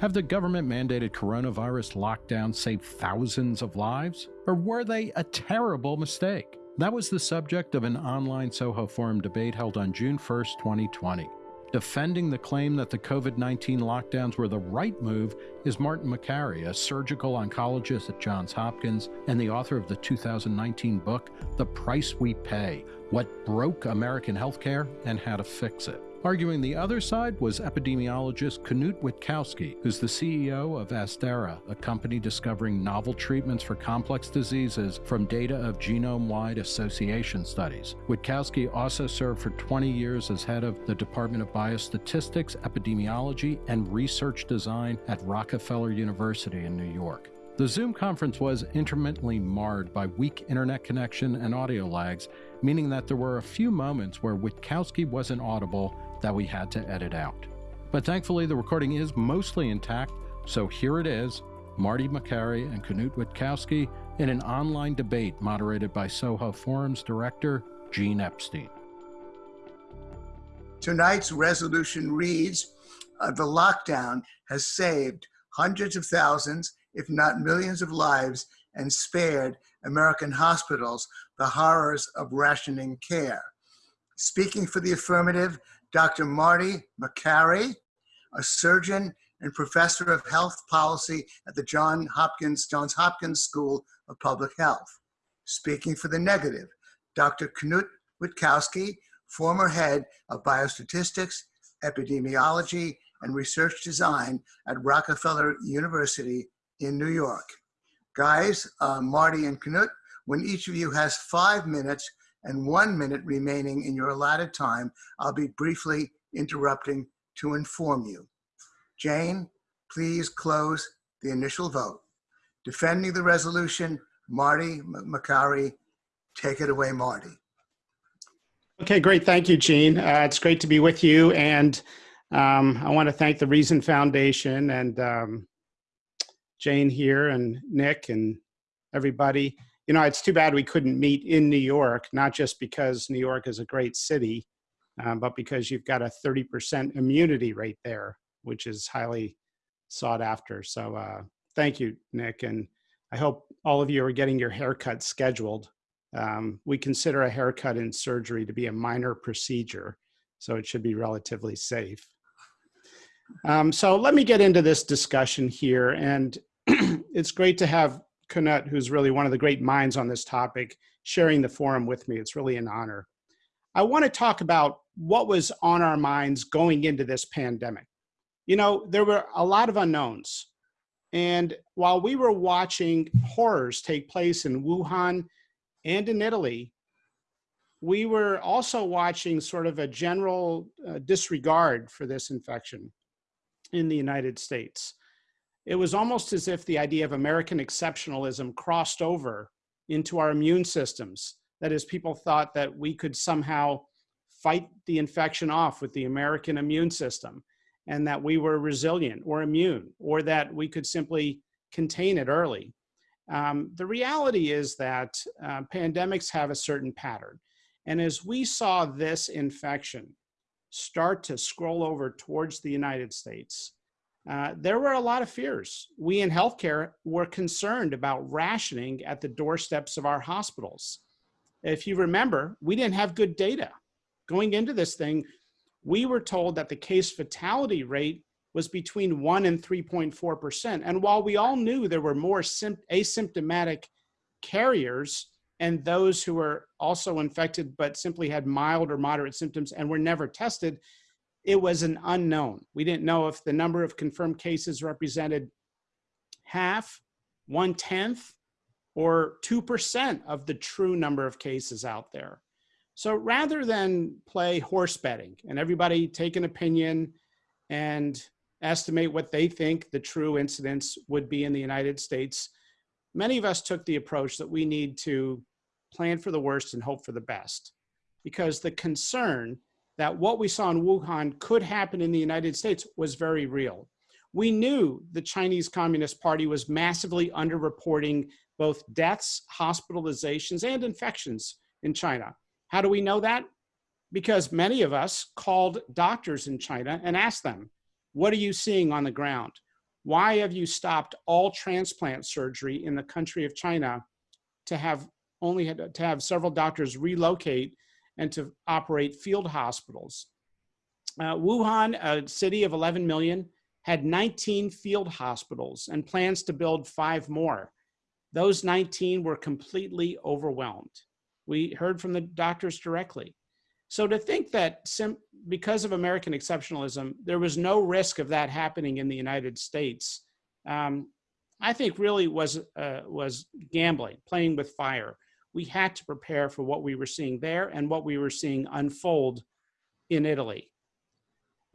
Have the government mandated coronavirus lockdowns saved thousands of lives? Or were they a terrible mistake? That was the subject of an online Soho Forum debate held on June 1, 2020. Defending the claim that the COVID 19 lockdowns were the right move is Martin Makary, a surgical oncologist at Johns Hopkins and the author of the 2019 book, The Price We Pay What Broke American Healthcare and How to Fix It. Arguing the other side was epidemiologist Knut Wittkowski, who's the CEO of Asdera, a company discovering novel treatments for complex diseases from data of genome wide association studies. Wittkowski also served for 20 years as head of the Department of Biostatistics, Epidemiology, and Research Design at Rockefeller University in New York. The Zoom conference was intermittently marred by weak internet connection and audio lags, meaning that there were a few moments where Wittkowski wasn't audible that we had to edit out. But thankfully, the recording is mostly intact, so here it is Marty Makary and Knut Wittkowski in an online debate moderated by Soho Forum's director, Gene Epstein. Tonight's resolution reads uh, The lockdown has saved hundreds of thousands, if not millions, of lives and spared American hospitals the horrors of rationing care. Speaking for the affirmative, Dr. Marty Makary, a surgeon and professor of health policy at the John Hopkins, Johns Hopkins School of Public Health. Speaking for the negative, Dr. Knut Wittkowski, former head of biostatistics, epidemiology, and research design at Rockefeller University in New York. Guys, uh, Marty and Knut, when each of you has five minutes and one minute remaining in your allotted time, I'll be briefly interrupting to inform you. Jane, please close the initial vote. Defending the resolution, Marty Makary. Take it away, Marty. Okay, great. Thank you, Gene. Uh, it's great to be with you. And um, I want to thank the Reason Foundation and um, Jane here and Nick and everybody you know, it's too bad we couldn't meet in New York, not just because New York is a great city, um, but because you've got a 30% immunity rate there, which is highly sought after. So uh, thank you, Nick. And I hope all of you are getting your haircut scheduled. Um, we consider a haircut in surgery to be a minor procedure, so it should be relatively safe. Um, so let me get into this discussion here. And it's great to have Knut, who's really one of the great minds on this topic, sharing the forum with me. It's really an honor. I want to talk about what was on our minds going into this pandemic. You know, there were a lot of unknowns. And while we were watching horrors take place in Wuhan and in Italy, we were also watching sort of a general uh, disregard for this infection in the United States it was almost as if the idea of American exceptionalism crossed over into our immune systems. That is, people thought that we could somehow fight the infection off with the American immune system and that we were resilient or immune or that we could simply contain it early. Um, the reality is that uh, pandemics have a certain pattern. And as we saw this infection start to scroll over towards the United States, uh, there were a lot of fears. We in healthcare were concerned about rationing at the doorsteps of our hospitals. If you remember, we didn't have good data. Going into this thing, we were told that the case fatality rate was between 1 and 3.4%. And while we all knew there were more asymptomatic carriers and those who were also infected but simply had mild or moderate symptoms and were never tested, it was an unknown. We didn't know if the number of confirmed cases represented half, one tenth, or 2% of the true number of cases out there. So rather than play horse betting and everybody take an opinion and estimate what they think the true incidence would be in the United States, many of us took the approach that we need to plan for the worst and hope for the best. Because the concern that what we saw in Wuhan could happen in the United States was very real. We knew the Chinese Communist Party was massively underreporting both deaths, hospitalizations, and infections in China. How do we know that? Because many of us called doctors in China and asked them, what are you seeing on the ground? Why have you stopped all transplant surgery in the country of China to have only had to have several doctors relocate and to operate field hospitals? Uh, Wuhan, a city of 11 million, had 19 field hospitals and plans to build five more. Those 19 were completely overwhelmed. We heard from the doctors directly. So to think that because of American exceptionalism, there was no risk of that happening in the United States, um, I think really was, uh, was gambling, playing with fire. We had to prepare for what we were seeing there and what we were seeing unfold in Italy.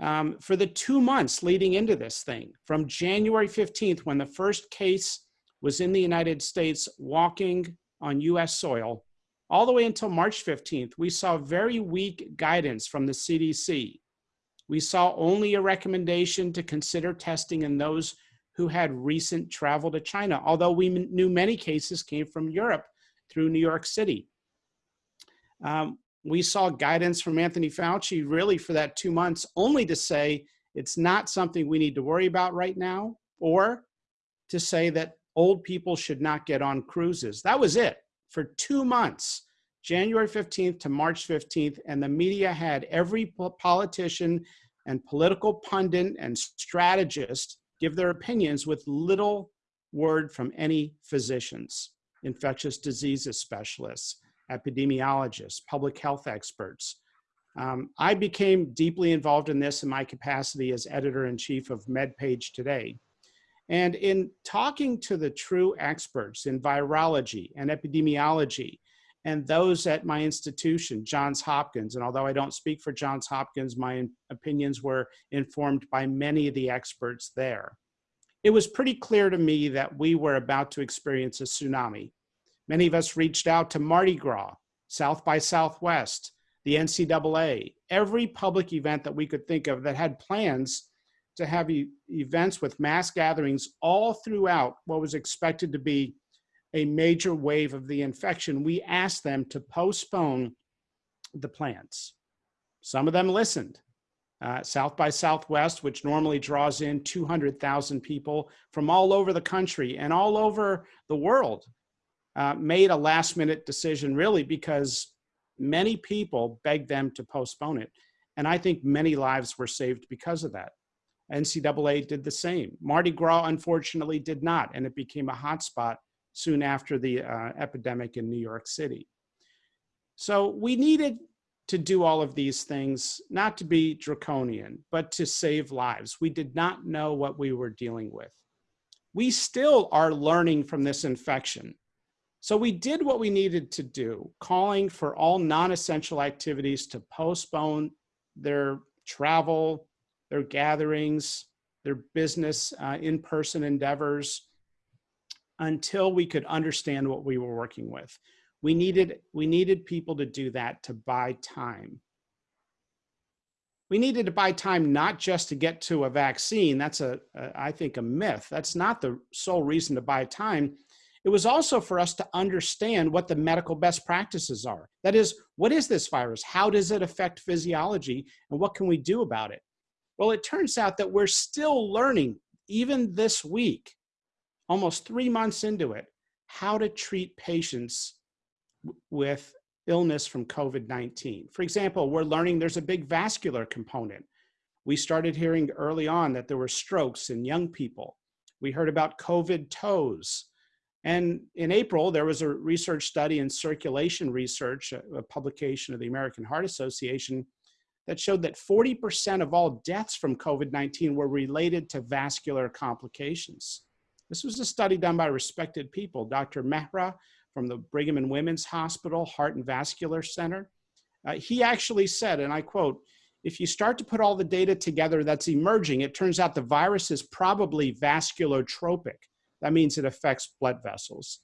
Um, for the two months leading into this thing, from January 15th, when the first case was in the United States walking on US soil, all the way until March 15th, we saw very weak guidance from the CDC. We saw only a recommendation to consider testing in those who had recent travel to China, although we knew many cases came from Europe through New York City. Um, we saw guidance from Anthony Fauci really for that two months only to say it's not something we need to worry about right now, or to say that old people should not get on cruises. That was it for two months, January 15th to March 15th, and the media had every politician and political pundit and strategist give their opinions with little word from any physicians, infectious diseases specialists, epidemiologists, public health experts. Um, I became deeply involved in this in my capacity as editor-in-chief of MedPage Today. And in talking to the true experts in virology and epidemiology, and those at my institution, Johns Hopkins, and although I don't speak for Johns Hopkins, my opinions were informed by many of the experts there. It was pretty clear to me that we were about to experience a tsunami. Many of us reached out to Mardi Gras, South by Southwest, the NCAA, every public event that we could think of that had plans to have e events with mass gatherings all throughout what was expected to be a major wave of the infection, we asked them to postpone the plans. Some of them listened. Uh, South by Southwest, which normally draws in 200,000 people from all over the country and all over the world, uh, made a last minute decision really because many people begged them to postpone it. And I think many lives were saved because of that. NCAA did the same. Mardi Gras, unfortunately, did not, and it became a hotspot soon after the uh, epidemic in New York City. So we needed to do all of these things, not to be draconian, but to save lives. We did not know what we were dealing with. We still are learning from this infection. So we did what we needed to do, calling for all non-essential activities to postpone their travel, their gatherings, their business uh, in-person endeavors until we could understand what we were working with. We needed, we needed people to do that to buy time. We needed to buy time not just to get to a vaccine. That's a, a I think, a myth. That's not the sole reason to buy time. It was also for us to understand what the medical best practices are. That is, what is this virus? How does it affect physiology? And what can we do about it? Well, it turns out that we're still learning, even this week, almost three months into it, how to treat patients with illness from COVID-19. For example, we're learning there's a big vascular component. We started hearing early on that there were strokes in young people. We heard about COVID toes. And in April, there was a research study in Circulation Research, a, publication of the American Heart Association, that showed that 40% of all deaths from COVID-19 were related to vascular complications. This was a study done by respected people, Dr. Mehra from the Brigham and Women's Hospital Heart and Vascular Center. Uh, he actually said, and I quote, if you start to put all the data together that's emerging, it turns out the virus is probably vasculotropic. That means it affects blood vessels.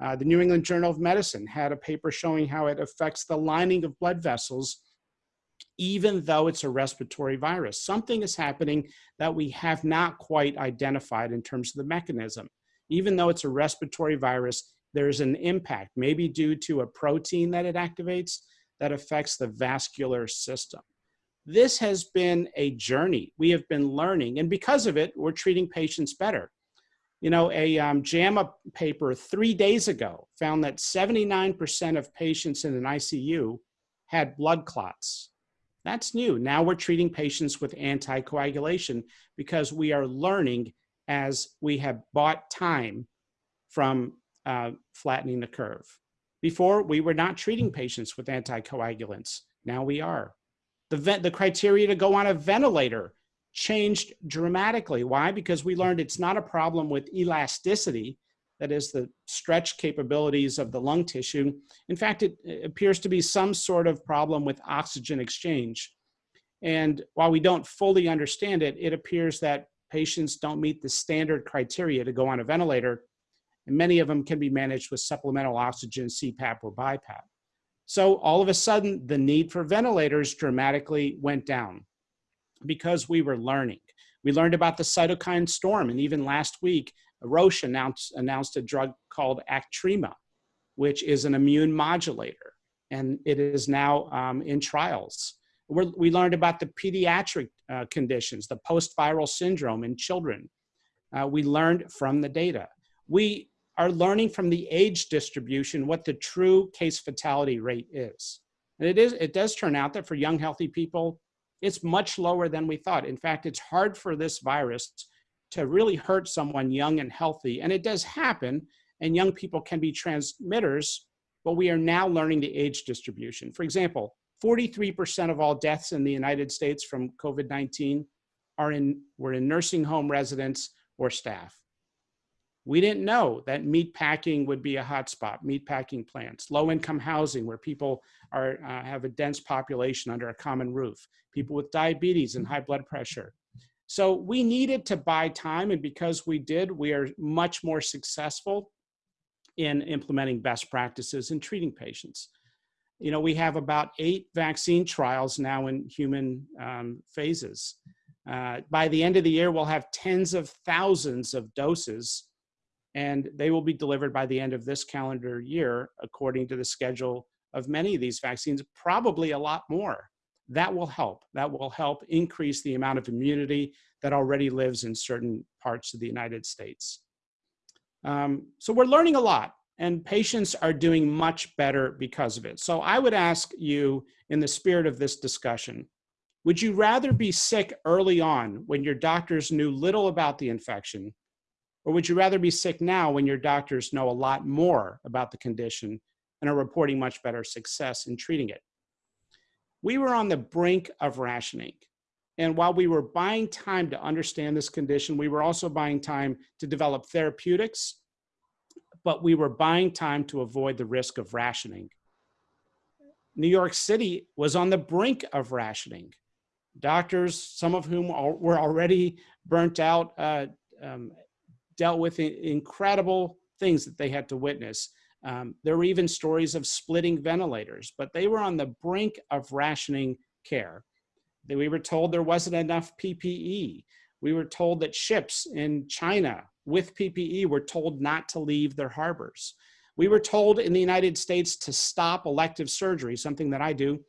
Uh, the New England Journal of Medicine had a paper showing how it affects the lining of blood vessels even though it's a respiratory virus. Something is happening that we have not quite identified in terms of the mechanism. Even though it's a respiratory virus, there's an impact, maybe due to a protein that it activates that affects the vascular system. This has been a journey. We have been learning, and because of it, we're treating patients better. You know, a um, JAMA paper three days ago found that 79% of patients in an ICU had blood clots. That's new. Now we're treating patients with anticoagulation because we are learning as we have bought time from uh, flattening the curve. Before, we were not treating patients with anticoagulants. Now we are. The, the criteria to go on a ventilator changed dramatically. Why? Because we learned it's not a problem with elasticity, that is the stretch capabilities of the lung tissue. In fact, it, it appears to be some sort of problem with oxygen exchange. And while we don't fully understand it, it appears that patients don't meet the standard criteria to go on a ventilator, and many of them can be managed with supplemental oxygen, CPAP, or BiPAP. So all of a sudden, the need for ventilators dramatically went down because we were learning. We learned about the cytokine storm, and even last week, Roche announced, announced a drug called Actemra, which is an immune modulator, and it is now um, in trials. We're, we learned about the pediatric uh, conditions, the post-viral syndrome in children. Uh, we learned from the data. We are learning from the age distribution what the true case fatality rate is. And it is it does turn out that for young healthy people, it's much lower than we thought. In fact, it's hard for this virus to really hurt someone young and healthy. And it does happen, and young people can be transmitters, but we are now learning the age distribution. For example, 43% of all deaths in the United States from COVID-19 are in, were in nursing home residents or staff. We didn't know that meat packing would be a hotspot, meat packing plants, low income housing where people are, uh, have a dense population under a common roof, people with diabetes and high blood pressure. So we needed to buy time and because we did, we are much more successful in implementing best practices and treating patients. You know, we have about eight vaccine trials now in human um, phases. Uh, by the end of the year, we'll have tens of thousands of doses and they will be delivered by the end of this calendar year, according to the schedule of many of these vaccines, probably a lot more. That will help. That will help increase the amount of immunity that already lives in certain parts of the United States. Um, so we're learning a lot and patients are doing much better because of it. So I would ask you in the spirit of this discussion, would you rather be sick early on when your doctors knew little about the infection or would you rather be sick now when your doctors know a lot more about the condition and are reporting much better success in treating it? We were on the brink of rationing. And while we were buying time to understand this condition, we were also buying time to develop therapeutics, but we were buying time to avoid the risk of rationing. New York City was on the brink of rationing. Doctors, some of whom were already burnt out, uh, um, dealt with incredible things that they had to witness. Um, there were even stories of splitting ventilators, but they were on the brink of rationing care. We were told there wasn't enough PPE. We were told that ships in China with PPE were told not to leave their harbors. We were told in the United States to stop elective surgery, something that I do,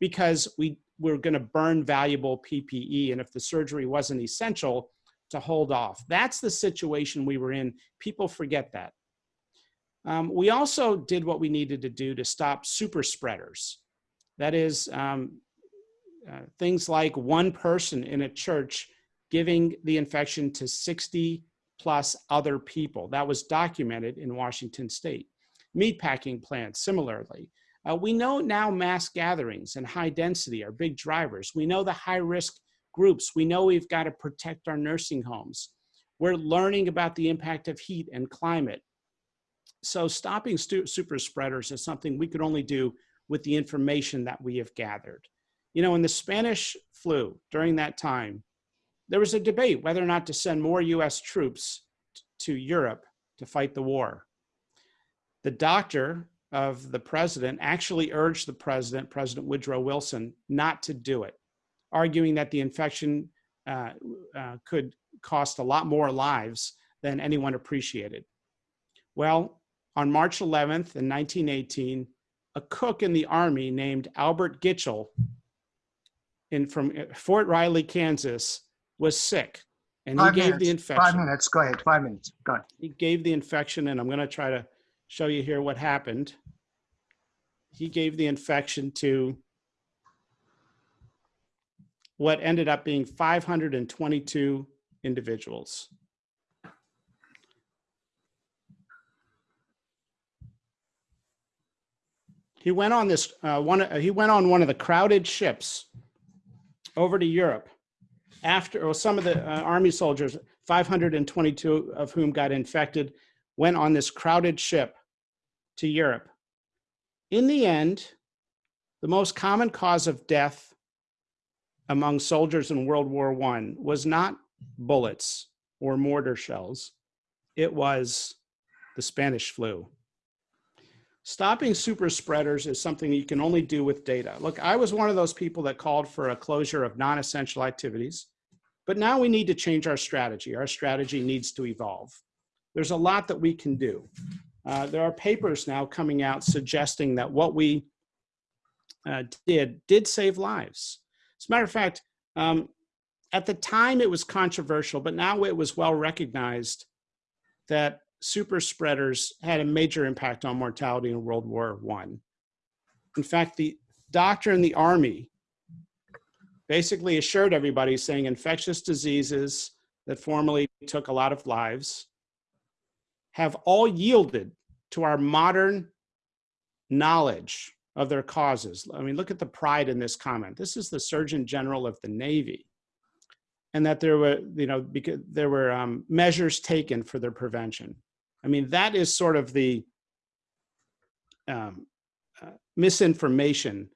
because we were going to burn valuable PPE. And if the surgery wasn't essential, to hold off. That's the situation we were in. People forget that. Um, we also did what we needed to do to stop super spreaders. That is, um, uh, things like one person in a church giving the infection to 60 plus other people. That was documented in Washington state. Meatpacking plants, similarly. Uh, we know now mass gatherings and high density are big drivers. We know the high risk groups. We know we've got to protect our nursing homes. We're learning about the impact of heat and climate. So stopping super spreaders is something we could only do with the information that we have gathered. You know, in the Spanish flu during that time, there was a debate whether or not to send more US troops to Europe to fight the war. The doctor of the president actually urged the president, President Woodrow Wilson, not to do it arguing that the infection uh, uh, could cost a lot more lives than anyone appreciated. Well, on March 11th in 1918, a cook in the army named Albert Gitchell in from uh, Fort Riley, Kansas, was sick, and he Five gave the minutes. Five infection. minutes. Go ahead. Five minutes. Go ahead. He gave the infection, and I'm going to try to show you here what happened. He gave the infection to what ended up being 522 individuals. He went on this uh, one. uh, He went on one of the crowded ships over to Europe after, or some of the uh, army soldiers, 522 of whom got infected, went on this crowded ship to Europe. In the end, the most common cause of death among soldiers in World War I was not bullets or mortar shells, it was the Spanish flu. Stopping super spreaders is something you can only do with data. Look, I was one of those people that called for a closure of non essential activities, but now we need to change our strategy. Our strategy needs to evolve. There's a lot that we can do. Uh, there are papers now coming out suggesting that what we uh, did did save lives. As a matter of fact, um, at the time it was controversial, but now it was well recognized that super spreaders had a major impact on mortality in World War One. In fact, the doctor in the army basically assured everybody saying infectious diseases that formerly took a lot of lives have all yielded to our modern knowledge of their causes. I mean, look at the pride in this comment. This is the Surgeon General of the Navy. And that there were, you know, because there were um, measures taken for their prevention. I mean, that is sort of the um, uh, misinformation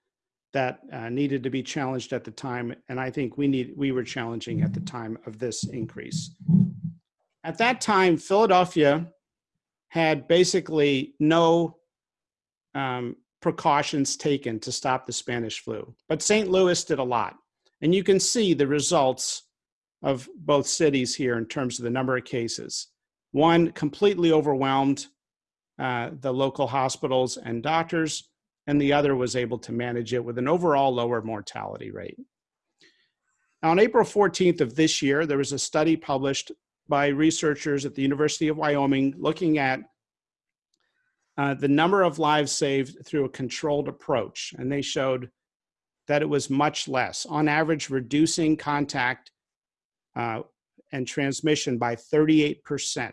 that uh, needed to be challenged at the time. And I think we need we were challenging at the time of this increase. At that time, Philadelphia had basically no um, precautions taken to stop the Spanish flu. But St. Louis did a lot. And you can see the results of both cities here in terms of the number of cases. One completely overwhelmed uh, the local hospitals and doctors, and the other was able to manage it with an overall lower mortality rate. Now, on April 14th of this year, there was a study published by researchers at the University of Wyoming looking at uh, the number of lives saved through a controlled approach. And they showed that it was much less, on average, reducing contact uh, and transmission by 38%.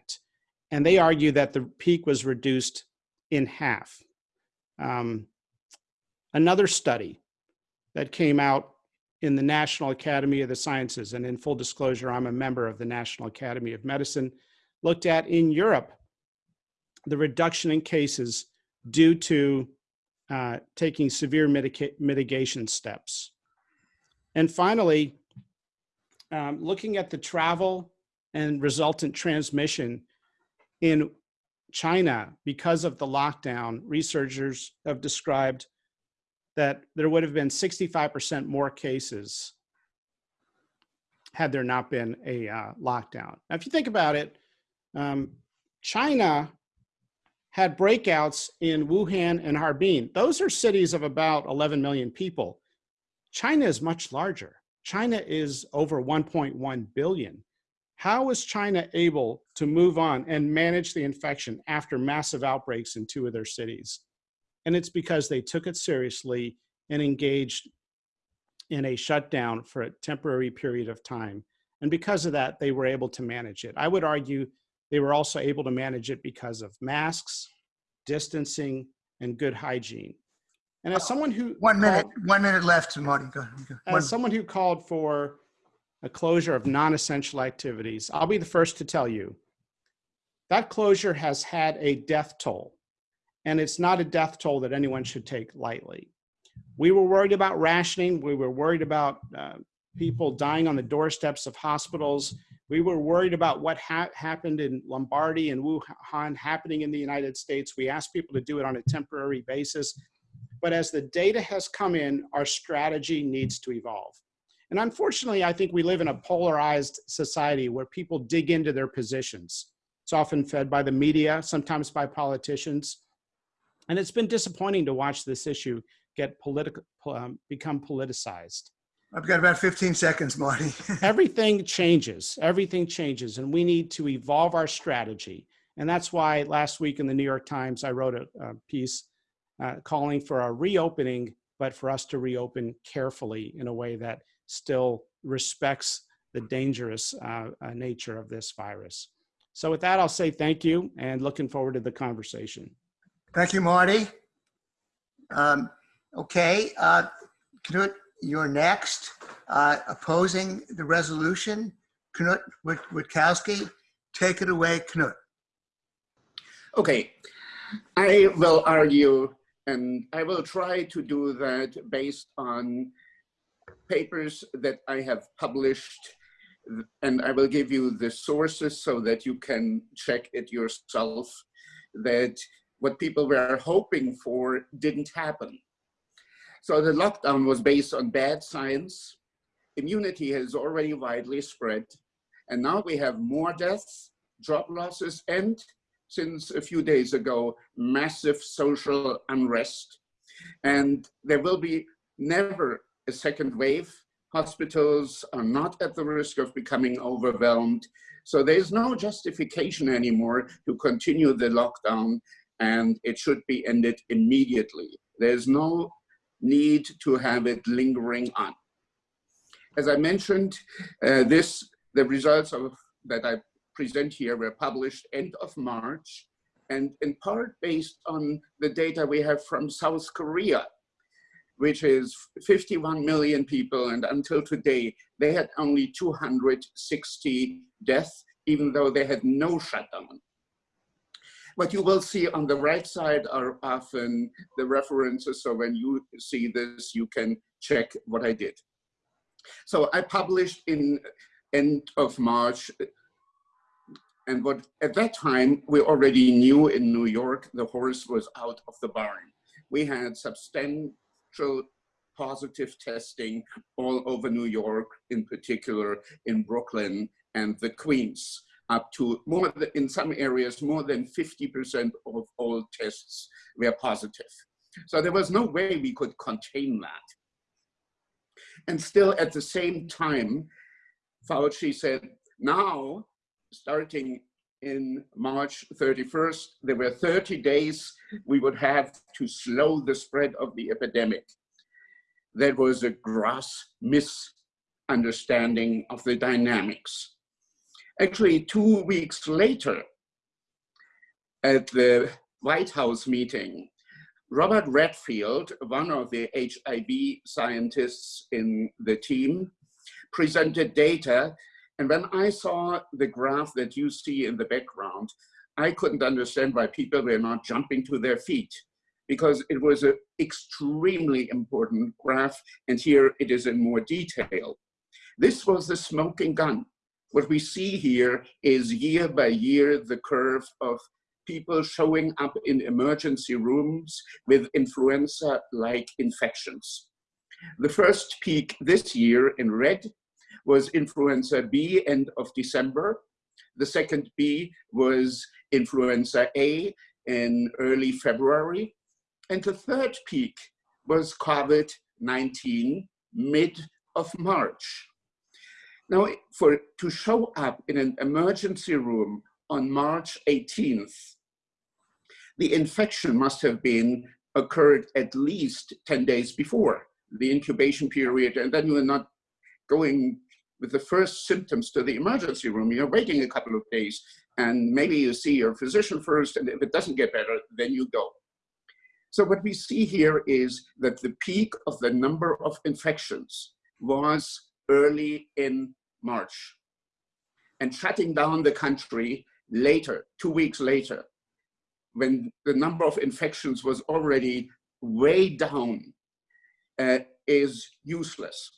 And they argue that the peak was reduced in half. Um, another study that came out in the National Academy of the Sciences, and in full disclosure, I'm a member of the National Academy of Medicine, looked at in Europe the reduction in cases due to uh, taking severe mitigation steps. And finally, um, looking at the travel and resultant transmission in China because of the lockdown, researchers have described that there would have been 65% more cases had there not been a uh, lockdown. Now, if you think about it, um, China had breakouts in Wuhan and Harbin. Those are cities of about 11 million people. China is much larger. China is over 1.1 billion. How was China able to move on and manage the infection after massive outbreaks in two of their cities? And it's because they took it seriously and engaged in a shutdown for a temporary period of time. And because of that, they were able to manage it. I would argue they were also able to manage it because of masks, distancing, and good hygiene. And as someone who One minute, called- one minute left, Marty. Go ahead. Go. One- as someone who called for a closure of non-essential activities, I'll be the first to tell you that closure has had a death toll, and it's not a death toll that anyone should take lightly. We were worried about rationing. We were worried about uh, people dying on the doorsteps of hospitals. We were worried about what ha- happened in Lombardy and Wuhan happening in the United States. We asked people to do it on a temporary basis. But as the data has come in, our strategy needs to evolve. And unfortunately, I think we live in a polarized society where people dig into their positions. It's often fed by the media, sometimes by politicians. And it's been disappointing to watch this issue get political, um, become politicized. I've got about 15 seconds, Marty. everything changes. Everything changes, and we need to evolve our strategy. And that's why last week in the New York Times, I wrote a, a piece uh, calling for a reopening, but for us to reopen carefully in a way that still respects the dangerous uh, uh, nature of this virus. So with that, I'll say thank you and looking forward to the conversation. Thank you, Marty. Um, okay, uh, Knut, you're next. Uh, opposing the resolution, Knut Wittkowski. Take it away, Knut. Okay, I will argue and I will try to do that based on papers that I have published and I will give you the sources so that you can check it yourself that what people were hoping for didn't happen. So the lockdown was based on bad science. Immunity has already widely spread. And now we have more deaths, job losses, and since a few days ago, massive social unrest. And there will be never a second wave. Hospitals are not at the risk of becoming overwhelmed. So there's no justification anymore to continue the lockdown and it should be ended immediately. There's no need to have it lingering on. As I mentioned, uh, this the results of that I present here were published end of March and in part based on the data we have from South Korea, which is 51 million people. And until today, they had only 260 deaths, even though they had no shutdown. What you will see on the right side are often the references. So when you see this, you can check what I did. So I published in end of March and what at that time we already knew in New York, the horse was out of the barn. We had substantial positive testing all over New York, in particular in Brooklyn and the Queens, up to more than, in some areas, more than 50% of all tests were positive. So there was no way we could contain that. And still at the same time, Fauci said, now starting in March 31st, there were 30 days we would have to slow the spread of the epidemic. That was a gross misunderstanding of the dynamics. Actually, two weeks later, at the White House meeting, Robert Redfield, one of the HIV scientists in the team, presented data and when I saw the graph that you see in the background, I couldn't understand why people were not jumping to their feet because it was an extremely important graph. And here it is in more detail. This was the smoking gun. What we see here is year by year, the curve of people showing up in emergency rooms with influenza-like infections. The first peak this year in red was influenza B end of December. The second B was influenza A in early February. And the third peak was COVID-19 mid of March. Now, for to show up in an emergency room on March 18th, the infection must have been occurred at least 10 days before the incubation period, and then you are not going with the first symptoms to the emergency room, you're waiting a couple of days and maybe you see your physician first and if it doesn't get better, then you go. So what we see here is that the peak of the number of infections was early in March and shutting down the country later, two weeks later, when the number of infections was already way down, uh, is useless.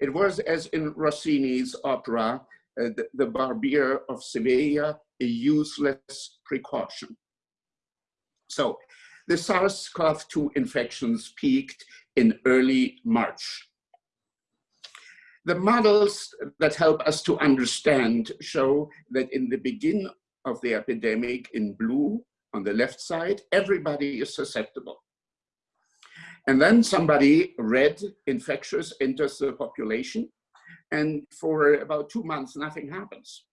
It was as in Rossini's opera, uh, the, the Barbier of Sevilla, a useless precaution. So the SARS-CoV-2 infections peaked in early March. The models that help us to understand show that in the beginning of the epidemic in blue on the left side, everybody is susceptible. And then somebody red infectious enters the population and for about two months, nothing happens.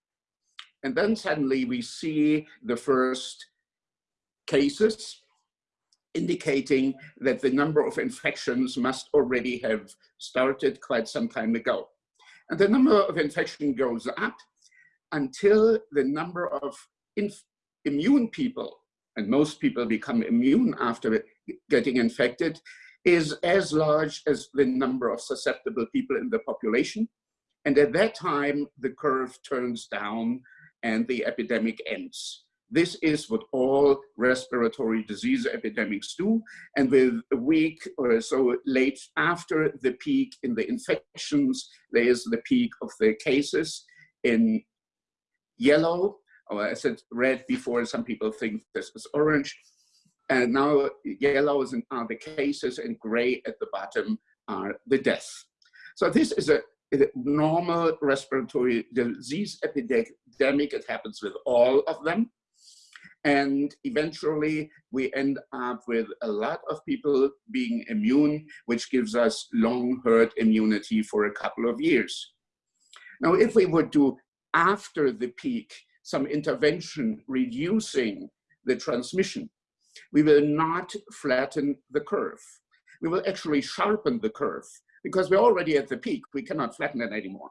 And then suddenly we see the first cases indicating that the number of infections must already have started quite some time ago. And the number of infection goes up until the number of immune people, and most people become immune after getting infected, is as large as the number of susceptible people in the population. And at that time, the curve turns down and the epidemic ends. This is what all respiratory disease epidemics do. And with a week or so late after the peak in the infections, there is the peak of the cases in yellow, or I said red before, some people think this is orange. And now yellow is in, are the cases and gray at the bottom are the deaths. So this is a normal respiratory disease epidemic. It happens with all of them. And eventually we end up with a lot of people being immune, which gives us long herd immunity for a couple of years. Now, if we would do after the peak some intervention reducing the transmission, we will not flatten the curve. We will actually sharpen the curve because we're already at the peak. We cannot flatten it anymore.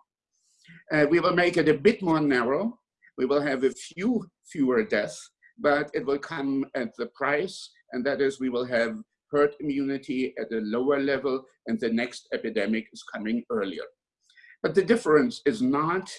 Uh, we will make it a bit more narrow. We will have a few fewer deaths, but it will come at the price, and that is we will have herd immunity at a lower level, and the next epidemic is coming earlier. But the difference is not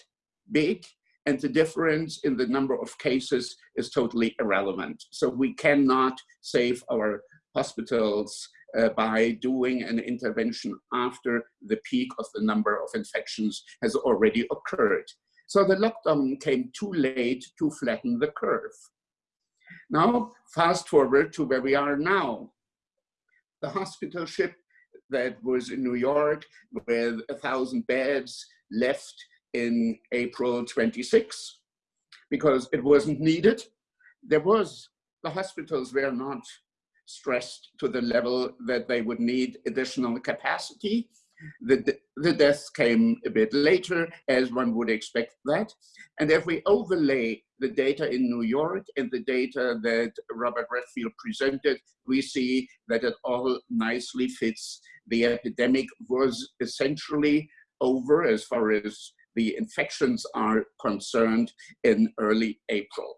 big, and the difference in the number of cases is totally irrelevant. So we cannot save our hospitals uh, by doing an intervention after the peak of the number of infections has already occurred. So the lockdown came too late to flatten the curve. Now, fast forward to where we are now. The hospital ship that was in New York with a thousand beds left in April 26 because it wasn't needed. There was, the hospitals were not stressed to the level that they would need additional capacity. The, the deaths came a bit later, as one would expect that. And if we overlay the data in New York and the data that Robert Redfield presented, we see that it all nicely fits. The epidemic was essentially over as far as the infections are concerned in early April.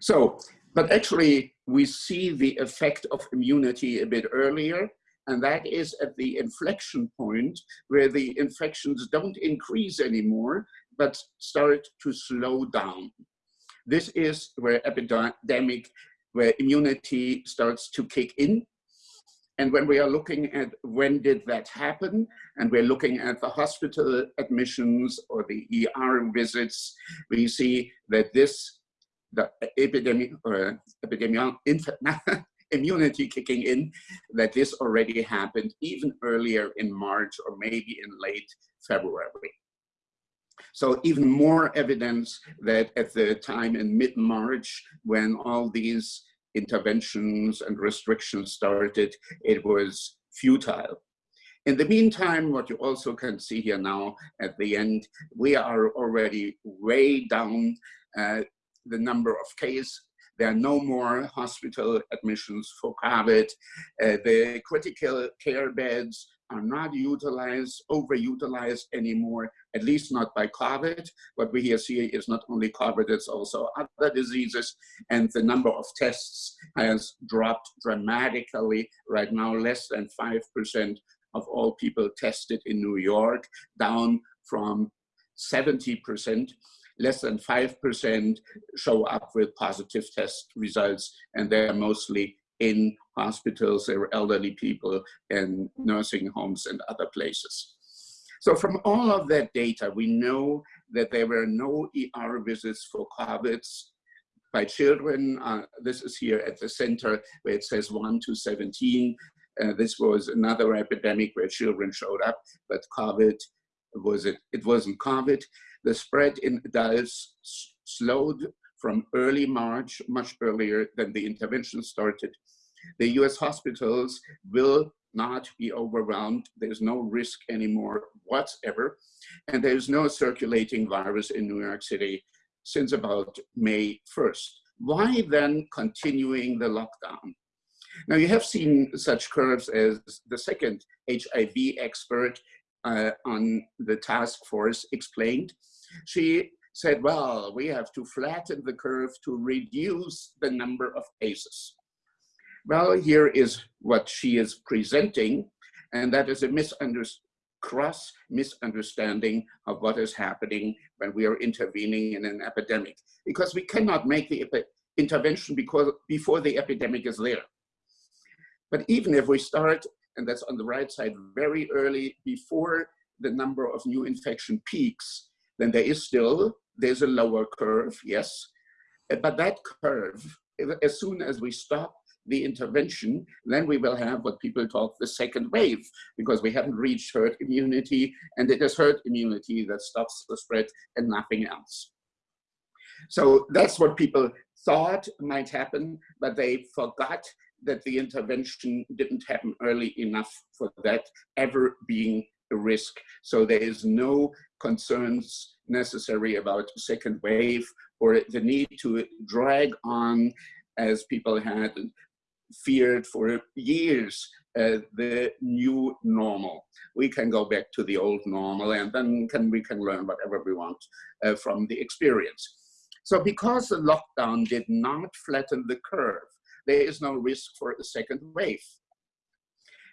So, but actually we see the effect of immunity a bit earlier, and that is at the inflection point where the infections don't increase anymore, but start to slow down. This is where epidemic, where immunity starts to kick in and when we are looking at when did that happen, and we're looking at the hospital admissions or the ER visits, we see that this, the epidemic or epidemic immunity kicking in, that this already happened even earlier in March or maybe in late February. So even more evidence that at the time in mid-March, when all these interventions and restrictions started, it was futile. In the meantime, what you also can see here now at the end, we are already way down uh, the number of cases. There are no more hospital admissions for COVID. Uh, the critical care beds are not utilized, overutilized anymore, at least not by COVID. What we here see is not only COVID, it's also other diseases, and the number of tests has dropped dramatically. Right now, less than 5% of all people tested in New York, down from 70%. Less than 5% show up with positive test results, and they're mostly in hospitals, there were elderly people in nursing homes and other places. So from all of that data, we know that there were no ER visits for COVID by children. Uh, this is here at the center where it says 1 to 17. Uh, this was another epidemic where children showed up, but COVID was it, it wasn't COVID. The spread in adults slowed from early March, much earlier than the intervention started. The US hospitals will not be overwhelmed. There's no risk anymore whatsoever. And there's no circulating virus in New York City since about May 1st. Why then continuing the lockdown? Now you have seen such curves as the second HIV expert uh, on the task force explained. She said, well, we have to flatten the curve to reduce the number of cases. Well, here is what she is presenting, and that is a cross misunderstanding of what is happening when we are intervening in an epidemic because we cannot make the intervention because before the epidemic is there. But even if we start, and that's on the right side, very early before the number of new infection peaks, then there is still, there's a lower curve, yes. But that curve, as soon as we stop the intervention, then we will have what people call the second wave, because we haven't reached herd immunity, and it is herd immunity that stops the spread and nothing else. So that's what people thought might happen, but they forgot that the intervention didn't happen early enough for that ever being a risk. So there is no concerns necessary about a second wave or the need to drag on as people had feared for years uh, the new normal. We can go back to the old normal and then can, we can learn whatever we want uh, from the experience. So because the lockdown did not flatten the curve, there is no risk for a second wave.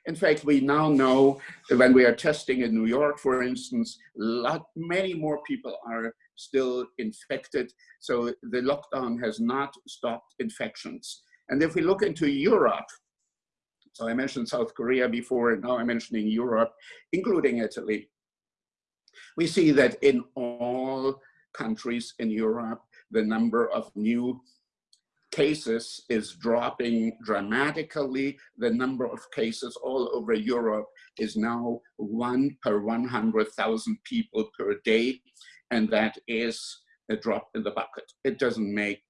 In fact, we now know that when we are testing in New York, for instance, lot, many more people are still infected. So the lockdown has not stopped infections. And if we look into Europe, so I mentioned South Korea before, and now I'm mentioning Europe, including Italy, we see that in all countries in Europe, the number of new cases is dropping dramatically. The number of cases all over Europe is now one per 100,000 people per day. And that is a drop in the bucket. It doesn't make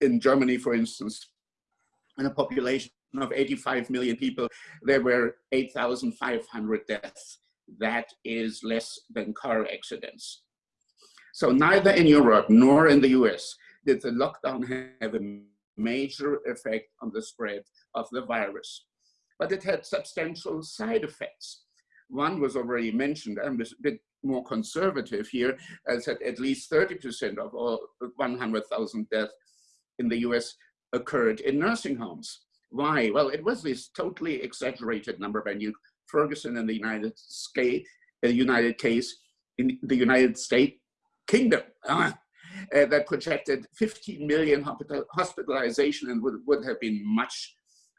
in Germany, for instance, in a population of 85 million people, there were 8,500 deaths. That is less than car accidents. So neither in Europe nor in the US did the lockdown have a major effect on the spread of the virus. But it had substantial side effects. One was already mentioned, I'm a bit more conservative here, as that at least 30% of all 100,000 deaths in the US occurred in nursing homes. Why? Well, it was this totally exaggerated number by Neil Ferguson in the United States, the United case in the United States Kingdom uh, uh, that projected 15 million hospitalization and would, would have been much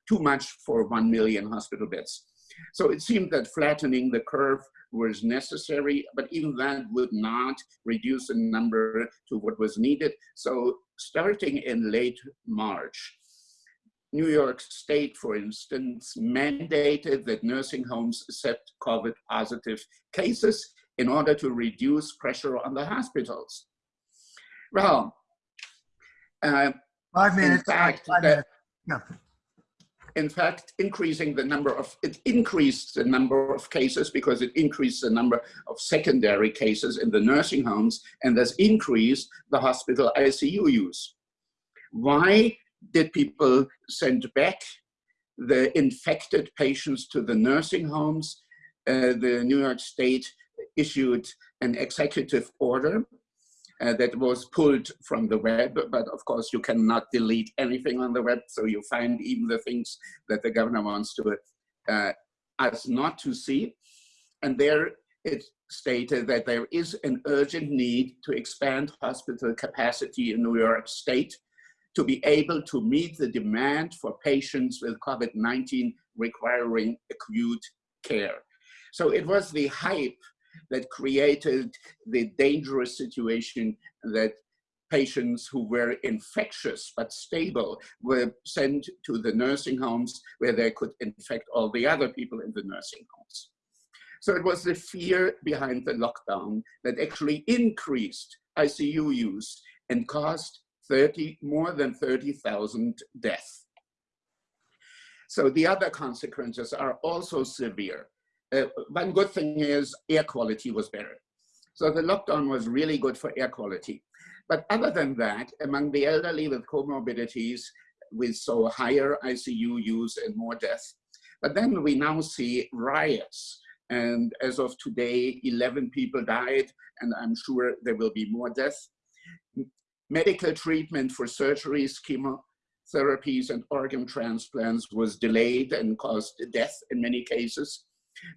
too much for 1 million hospital beds. So it seemed that flattening the curve was necessary, but even that would not reduce the number to what was needed. So starting in late March, New York State, for instance, mandated that nursing homes accept COVID positive cases in order to reduce pressure on the hospitals. Well, uh, five minutes. In fact, five minutes. No in fact, increasing the number of, it increased the number of cases because it increased the number of secondary cases in the nursing homes and thus increased the hospital ICU use. Why did people send back the infected patients to the nursing homes? Uh, the New York State issued an executive order uh, that was pulled from the web, but of course you cannot delete anything on the web, so you find even the things that the governor wants to uh, us not to see. And there it stated that there is an urgent need to expand hospital capacity in New York State to be able to meet the demand for patients with COVID-19 requiring acute care. So it was the hype that created the dangerous situation that patients who were infectious but stable were sent to the nursing homes where they could infect all the other people in the nursing homes. So it was the fear behind the lockdown that actually increased ICU use and caused 30, more than 30,000 deaths. So the other consequences are also severe. Uh, one good thing is air quality was better. So the lockdown was really good for air quality. But other than that, among the elderly with comorbidities, we saw higher ICU use and more death. But then we now see riots. And as of today, 11 people died, and I'm sure there will be more deaths. Medical treatment for surgeries, chemotherapies, and organ transplants was delayed and caused death in many cases.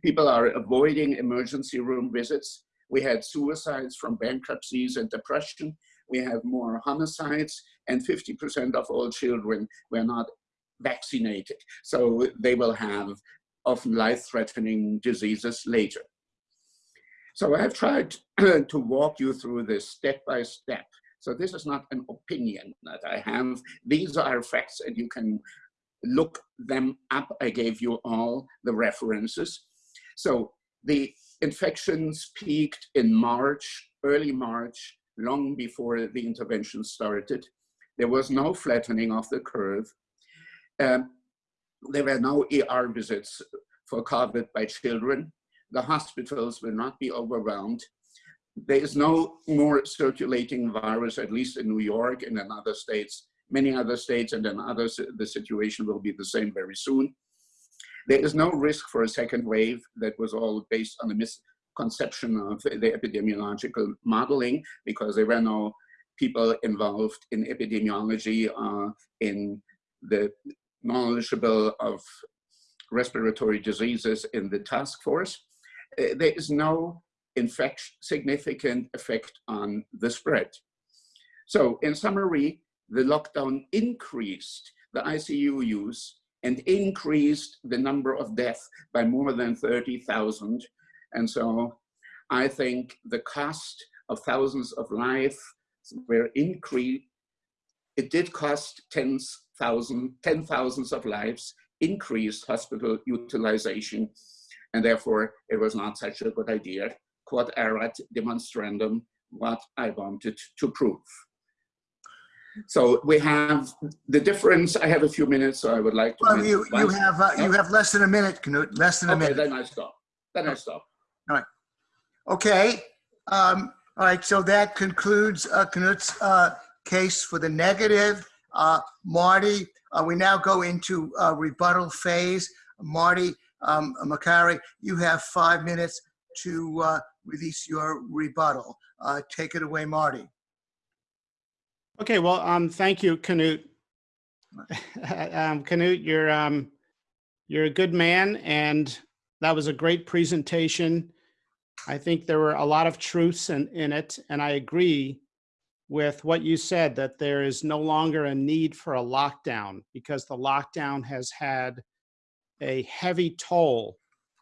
People are avoiding emergency room visits. We had suicides from bankruptcies and depression. We have more homicides and 50% of all children were not vaccinated. So they will have often life-threatening diseases later. So I've tried to walk you through this step by step. So this is not an opinion that I have. These are facts and you can look them up. I gave you all the references. So the infections peaked in March, early March, long before the intervention started. There was no flattening of the curve. Um, there were no ER visits for COVID by children. The hospitals will not be overwhelmed. There is no more circulating virus, at least in New York and in other states, many other states, and in others, the situation will be the same very soon. There is no risk for a second wave that was all based on a misconception of the epidemiological modeling because there were no people involved in epidemiology uh, in the knowledgeable of respiratory diseases in the task force. Uh, there is no infection, significant effect on the spread. So in summary, the lockdown increased the ICU use and increased the number of deaths by more than 30,000. And so I think the cost of thousands of lives were increased. It did cost tens thousand, ten thousands of lives, increased hospital utilization, and therefore it was not such a good idea. Quod erat demonstrandum, what I wanted to prove. So we have the difference. I have a few minutes, so I would like to. Well, you, you have, uh, you have less than a minute, Knut, less than a Okay, minute. then I stop. Then I stop. All right. Okay, um, all right, so that concludes uh, Knut's uh, case for the negative. Uh, Marty, uh, we now go into uh, rebuttal phase. Marty um, Makary, you have five minutes to uh, release your rebuttal. Uh, Take it away, Marty. Okay, well, um, thank you, Knut. um, Knut, you're um, you're a good man, and that was a great presentation. I think there were a lot of truths in, in it, and I agree with what you said that there is no longer a need for a lockdown because the lockdown has had a heavy toll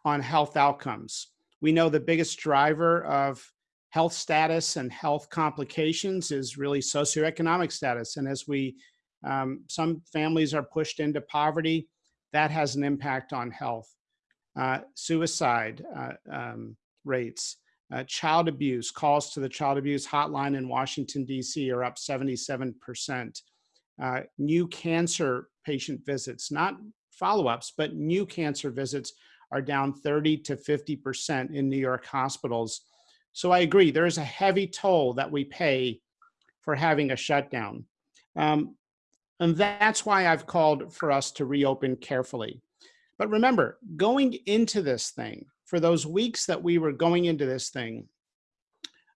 on health outcomes. We know the biggest driver of health status and health complications is really socioeconomic status. And as we, um, some families are pushed into poverty, that has an impact on health. Uh, suicide uh, um, rates, uh, child abuse, calls to the child abuse hotline in Washington, D.C. are up 77%. Uh, new cancer patient visits, not follow-ups, but new cancer visits are down 30 to 50% in New York hospitals. So I agree, there is a heavy toll that we pay for having a shutdown. Um, and that's why I've called for us to reopen carefully. But remember, going into this thing, for those weeks that we were going into this thing,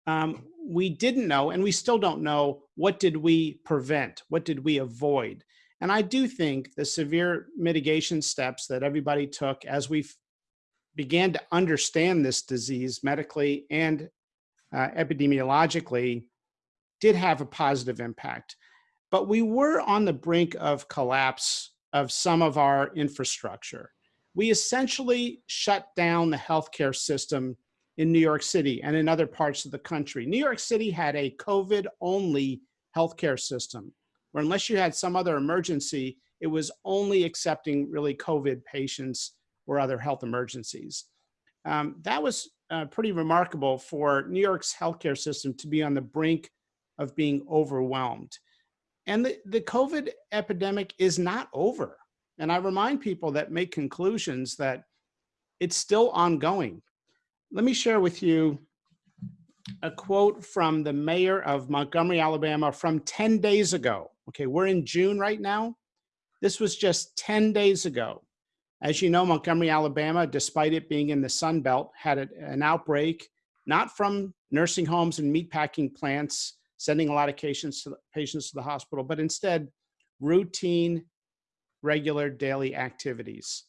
um, we didn't know, and we still don't know, what did we prevent? What did we avoid? And I do think the severe mitigation steps that everybody took as we began to understand this disease medically and uh, epidemiologically did have a positive impact. But we were on the brink of collapse of some of our infrastructure. We essentially shut down the healthcare system in New York City and in other parts of the country. New York City had a COVID only healthcare system where unless you had some other emergency, it was only accepting really COVID patients or other health emergencies. Um, that was uh, pretty remarkable for New York's healthcare system to be on the brink of being overwhelmed. And the, the COVID epidemic is not over. And I remind people that make conclusions that it's still ongoing. Let me share with you a quote from the mayor of Montgomery, Alabama from 10 days ago. Okay, we're in June right now. This was just 10 days ago. As you know, Montgomery, Alabama, despite it being in the Sun Belt, had an outbreak, not from nursing homes and meatpacking plants, sending a lot of patients to, patients to the hospital, but instead routine, regular daily activities.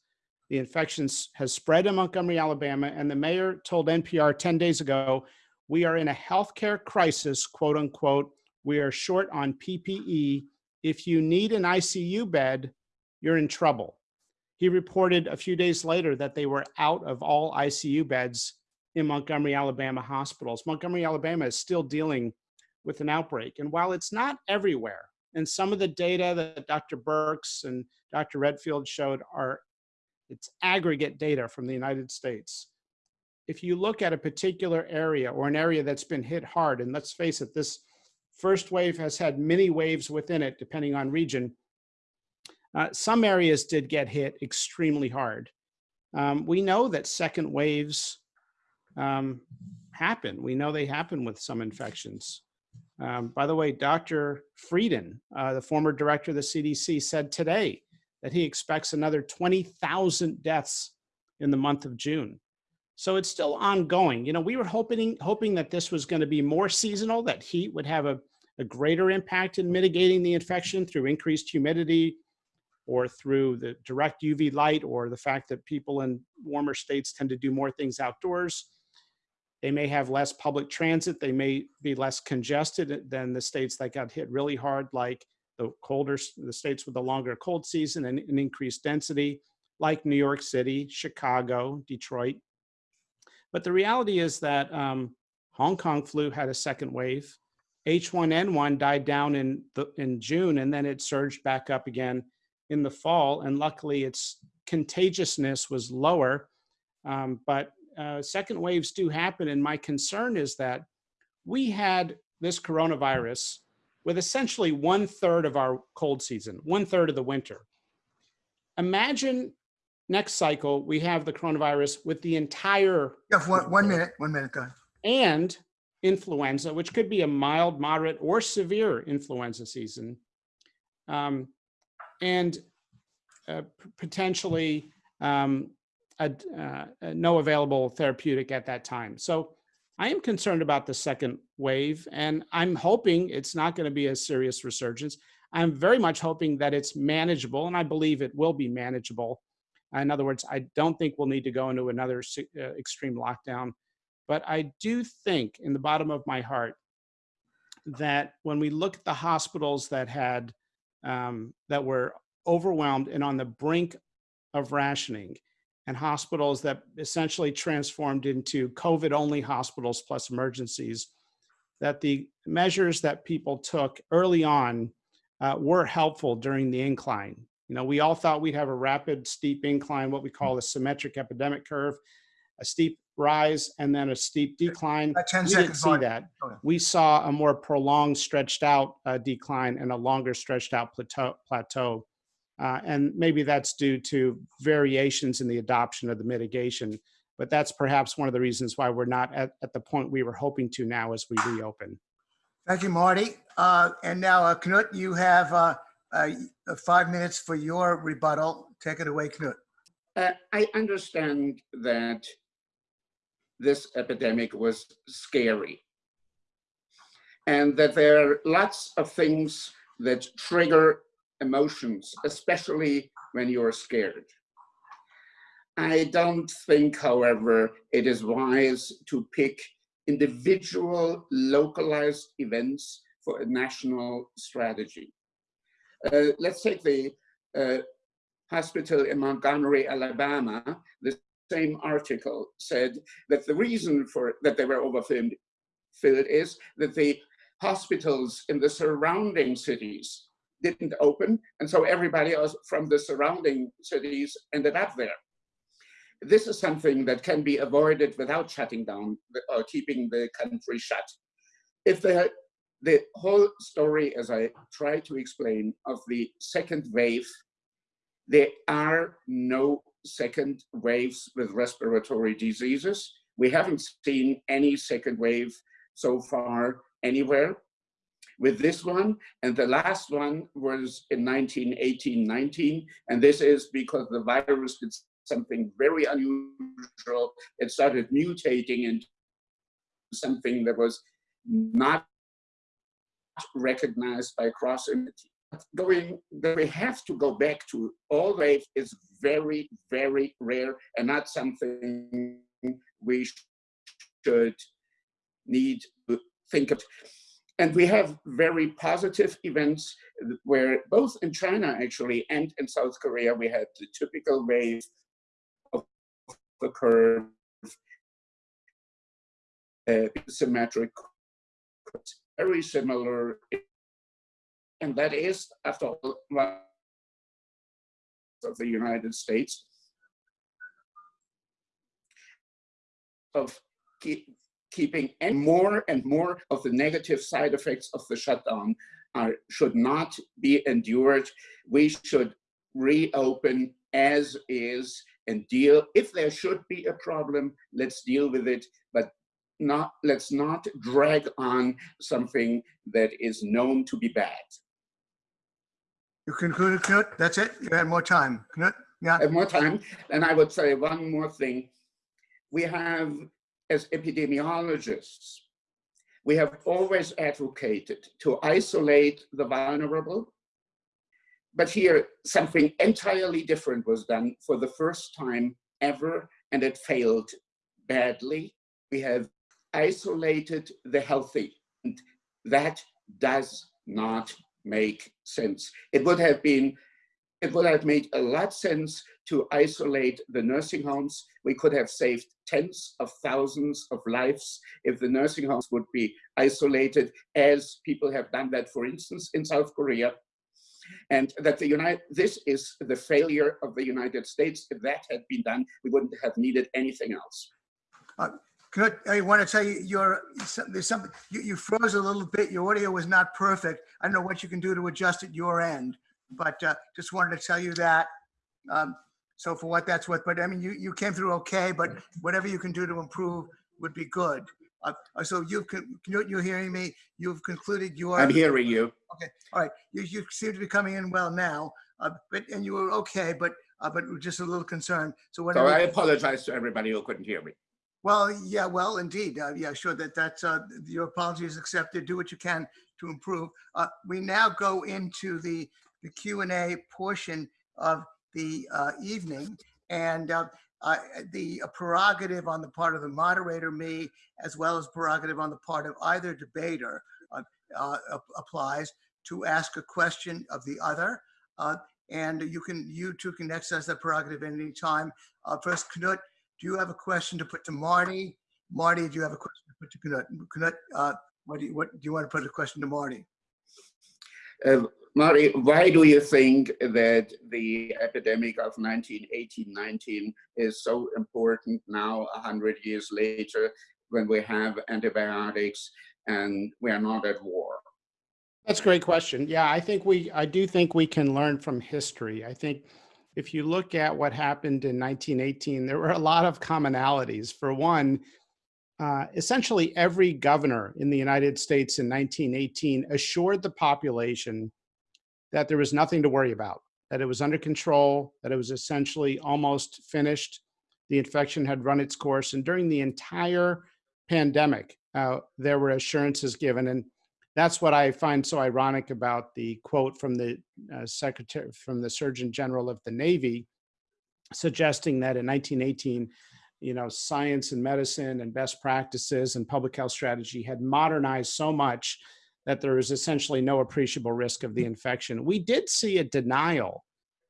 The infection has spread in Montgomery, Alabama, and the mayor told NPR 10 days ago, we are in a healthcare crisis, quote unquote. We are short on PPE. If you need an ICU bed, you're in trouble. He reported a few days later that they were out of all ICU beds in Montgomery, Alabama hospitals. Montgomery, Alabama is still dealing with an outbreak. And while it's not everywhere, and some of the data that Dr. Birx and Dr. Redfield showed are it's aggregate data from the United States. If you look at a particular area or an area that's been hit hard, and let's face it, this first wave has had many waves within it, depending on region. Uh, some areas did get hit extremely hard. Um, we know that second waves um, happen. We know they happen with some infections. Um, by the way, Dr. Frieden, uh, the former director of the CDC, said today that he expects another 20,000 deaths in the month of June. So it's still ongoing. You know, we were hoping hoping that this was going to be more seasonal, that heat would have a, a greater impact in mitigating the infection through increased humidity or through the direct UV light or the fact that people in warmer states tend to do more things outdoors. They may have less public transit. They may be less congested than the states that got hit really hard, like the colder, the states with the longer cold season and an increased density, like New York City, Chicago, Detroit. But the reality is that um, Hong Kong flu had a second wave. H1N1 died down in, the, in June and then it surged back up again in the fall. And luckily its contagiousness was lower. Um, but uh, second waves do happen. And my concern is that we had this coronavirus with essentially one third of our cold season, one third of the winter. Imagine next cycle, we have the coronavirus with the entire. Yeah, one, one minute, one minute, go ahead. And influenza, which could be a mild, moderate, or severe influenza season. Um, and uh, potentially um, a, uh, no available therapeutic at that time. So I am concerned about the second wave, and I'm hoping it's not going to be a serious resurgence. I'm very much hoping that it's manageable, and I believe it will be manageable. In other words, I don't think we'll need to go into another uh, extreme lockdown. But I do think, in the bottom of my heart, that when we look at the hospitals that had um, that were overwhelmed and on the brink of rationing, and hospitals that essentially transformed into COVID only hospitals plus emergencies, that the measures that people took early on uh, were helpful during the incline. You know, we all thought we'd have a rapid, steep incline, what we call a symmetric epidemic curve, a steep rise and then a steep decline. About 10 we seconds. didn't see Mark. that. Okay. We saw a more prolonged, stretched out uh, decline and a longer, stretched out plateau. plateau. Uh, and maybe that's due to variations in the adoption of the mitigation. But that's perhaps one of the reasons why we're not at, at the point we were hoping to now as we reopen. Thank you, Marty. Uh, And now, uh, Knut, you have uh, uh, five minutes for your rebuttal. Take it away, Knut. Uh, I understand that this epidemic was scary and that there are lots of things that trigger emotions, especially when you're scared. I don't think, however, it is wise to pick individual localized events for a national strategy. Uh, let's take the uh, hospital in Montgomery, Alabama. Same article said that the reason for that they were overfilled filled is that the hospitals in the surrounding cities didn't open, and so everybody else from the surrounding cities ended up there. This is something that can be avoided without shutting down the- or keeping the country shut. If the, the whole story, as I try to explain, of the second wave there are no second waves with respiratory diseases. We haven't seen any second wave so far anywhere with this one. And the last one was in 1918-19. And this is because the virus did something very unusual. It started mutating into something that was not recognized by cross-immunity. Going, that we have to go back to all wave is very, very rare and not something we should need to think of. And we have very positive events where both in China actually and in South Korea, we had the typical wave of the curve, uh, symmetric, very similar. And that is, after all, of the United States of keep, keeping and more and more of the negative side effects of the shutdown are, should not be endured. We should reopen as is and deal. If there should be a problem, let's deal with it, but not let's not drag on something that is known to be bad. You concluded, Knut? That's it? You had more time. Knut? Yeah. More time, and I would say one more thing. We have, as epidemiologists, we have always advocated to isolate the vulnerable. But here, something entirely different was done for the first time ever, and it failed badly. We have isolated the healthy. And that does not make sense. It would have been, it would have made a lot sense to isolate the nursing homes. We could have saved tens of thousands of lives if the nursing homes would be isolated as people have done that, for instance, in South Korea. And that the United, this is the failure of the United States. If that had been done, we wouldn't have needed anything else. Uh, Knut, I want to tell you, you're, there's something, you, you froze a little bit. Your audio was not perfect. I don't know what you can do to adjust at your end, but uh, just wanted to tell you that. Um, so for what that's worth, but I mean, you, you came through okay, but whatever you can do to improve would be good. Uh, so you've, con- Knut, you're hearing me, you've concluded your. I'm hearing you. Okay, all right. You, you seem to be coming in well now, uh, but, and you were okay, but, uh, but we're just a little concerned. So So. I apologize to everybody who couldn't hear me. Well, yeah, well, indeed. Uh, yeah, sure that that's, uh, your apology is accepted. Do what you can to improve. Uh, we now go into the, the Q and A portion of the, uh, evening. And, uh, uh, the prerogative on the part of the moderator, me, as well as prerogative on the part of either debater, uh, uh, applies to ask a question of the other. Uh, and you can, you two can exercise that prerogative at any time. Uh, first, Knut, do you have a question to put to Marty? Marty, do you have a question to put to Knut? Knut, uh, what do you, what, do you want to put a question to Marty? Uh, Mari, why do you think that the epidemic of 1918-19 is so important now, 100 years later, when we have antibiotics and we are not at war? That's a great question. Yeah, I think we, I do think we can learn from history. I think if you look at what happened in 1918, there were a lot of commonalities. For one, uh, essentially every governor in the United States in 1918 assured the population that there was nothing to worry about, that it was under control, that it was essentially almost finished. The infection had run its course. And during the entire pandemic, uh, there were assurances given. And that's what I find so ironic about the quote from the uh, secretary, from the Surgeon General of the Navy, suggesting that in 1918, you know, science and medicine and best practices and public health strategy had modernized so much that there was essentially no appreciable risk of the infection. We did see a denial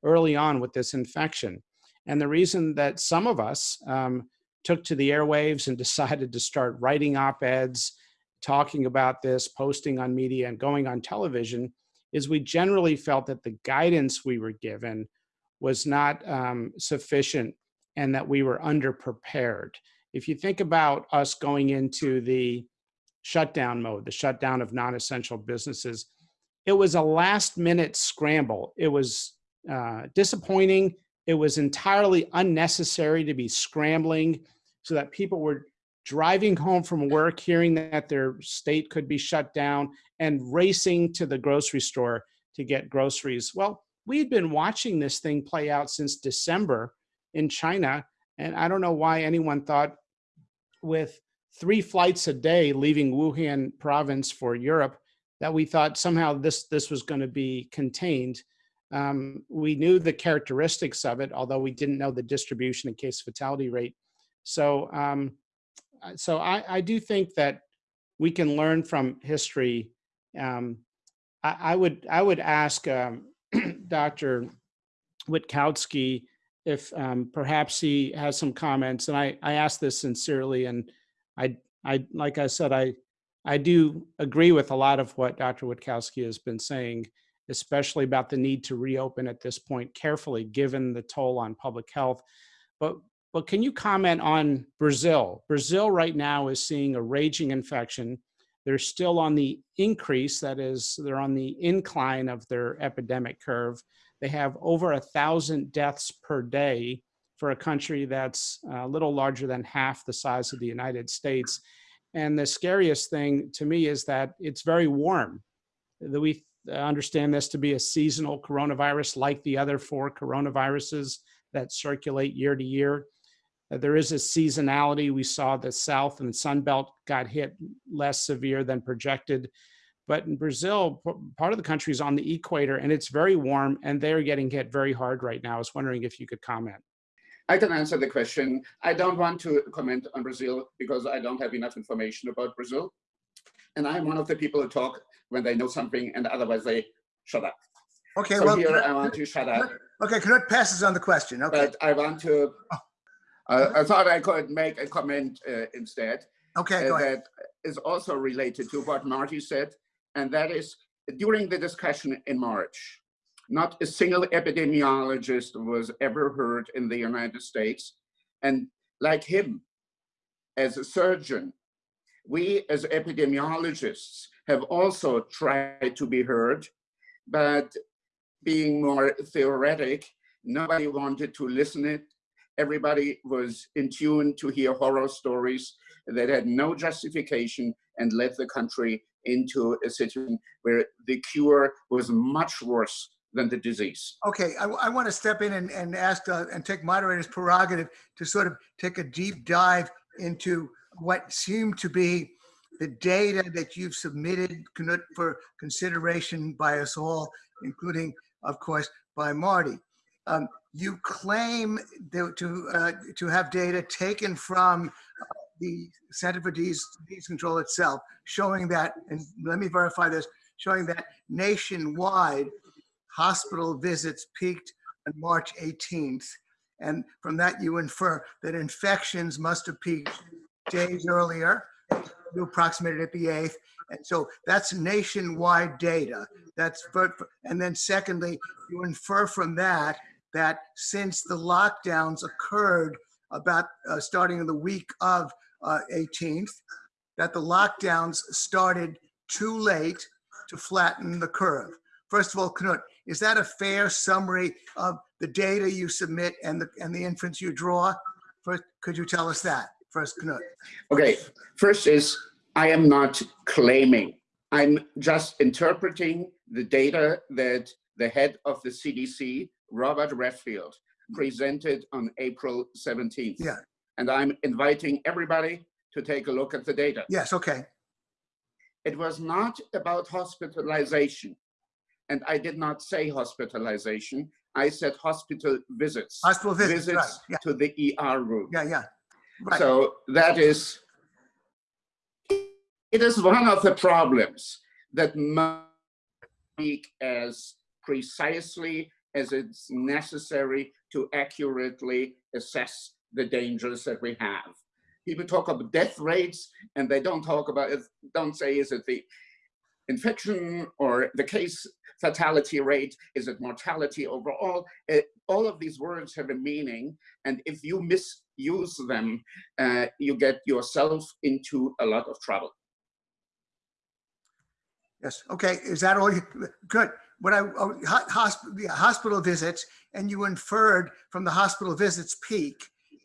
early on with this infection. And the reason that some of us um, took to the airwaves and decided to start writing op eds, talking about this, posting on media, and going on television is we generally felt that the guidance we were given was not um, sufficient and that we were underprepared. If you think about us going into the shutdown mode, the shutdown of non essential businesses, it was a last minute scramble. It was uh, disappointing. It was entirely unnecessary to be scrambling so that people were driving home from work, hearing that their state could be shut down, and racing to the grocery store to get groceries. Well, we had been watching this thing play out since December in China, and I don't know why anyone thought with three flights a day leaving Wuhan province for Europe that we thought somehow this this was going to be contained. Um, we knew the characteristics of it, although we didn't know the distribution and case fatality rate. So, um, so I, I, do think that we can learn from history. Um, I, I, would I would ask um, Dr. Wittkowski if um, perhaps he has some comments, and I I ask this sincerely, and I I like I said I I do agree with a lot of what Dr. Wittkowski has been saying especially about the need to reopen at this point carefully, given the toll on public health. But, but can you comment on Brazil? Brazil right now is seeing a raging infection. They're still on the increase, that is, they're on the incline of their epidemic curve. They have over a thousand deaths per day for a country that's a little larger than half the size of the United States. And the scariest thing to me is that it's very warm. We understand this to be a seasonal coronavirus like the other four coronaviruses that circulate year to year. Uh, there is a seasonality. We saw the South and the Sun Belt got hit less severe than projected. But in Brazil, part of the country is on the equator and it's very warm and they're getting hit very hard right now. I was wondering if you could comment. I can answer the question. I don't want to comment on Brazil because I don't have enough information about Brazil. And I'm one of the people who talk when they know something and otherwise they shut up. Okay, So well, here I want to shut up, okay, Knut passes on the question. Okay, but I want to, uh, I thought I could make a comment uh, instead. okay, uh, go ahead. that is also related to what Marty said, and that is during the discussion in March, not a single epidemiologist was ever heard in the United States. And like him, as a surgeon, we as epidemiologists have also tried to be heard, but being more theoretic, nobody wanted to listen it. Everybody was in tune to hear horror stories that had no justification and led the country into a situation where the cure was much worse than the disease. Okay, I, I want to step in and, and ask uh, and take moderator's prerogative to sort of take a deep dive into what seemed to be the data that you've submitted for consideration by us all, including, of course, by Marty. Um, you claim that to uh, to have data taken from uh, the Center for Disease, Disease Control itself, showing that, and let me verify this, showing that nationwide hospital visits peaked on March 18th. And from that, you infer that infections must have peaked days earlier you approximated at the 8th. And so that's nationwide data. That's and then secondly, you infer from that that since the lockdowns occurred about uh, starting in the week of uh, 18th, that the lockdowns started too late to flatten the curve. First of all, Knut, is that a fair summary of the data you submit and the and the inference you draw? First, could you tell us that? First, Knut. Okay, first is I am not claiming. I'm just interpreting the data that the head of the CDC, Robert Redfield, presented on April 17th. Yeah. And I'm inviting everybody to take a look at the data. Yes, okay. It was not about hospitalization. And I did not say hospitalization. I said hospital visits. Hospital visits, visits right, yeah. to the ER room. Yeah, yeah. Right. So that is, it is one of the problems that must speak as precisely as it's necessary to accurately assess the dangers that we have. People talk about death rates and they don't talk about it, don't say is it the infection or the case fatality rate, is it mortality overall? It, all of these words have a meaning and if you misuse them, uh, you get yourself into a lot of trouble. Yes, okay, is that all you, good. What I, hospital, yeah, hospital visits, and you inferred from the hospital visits peak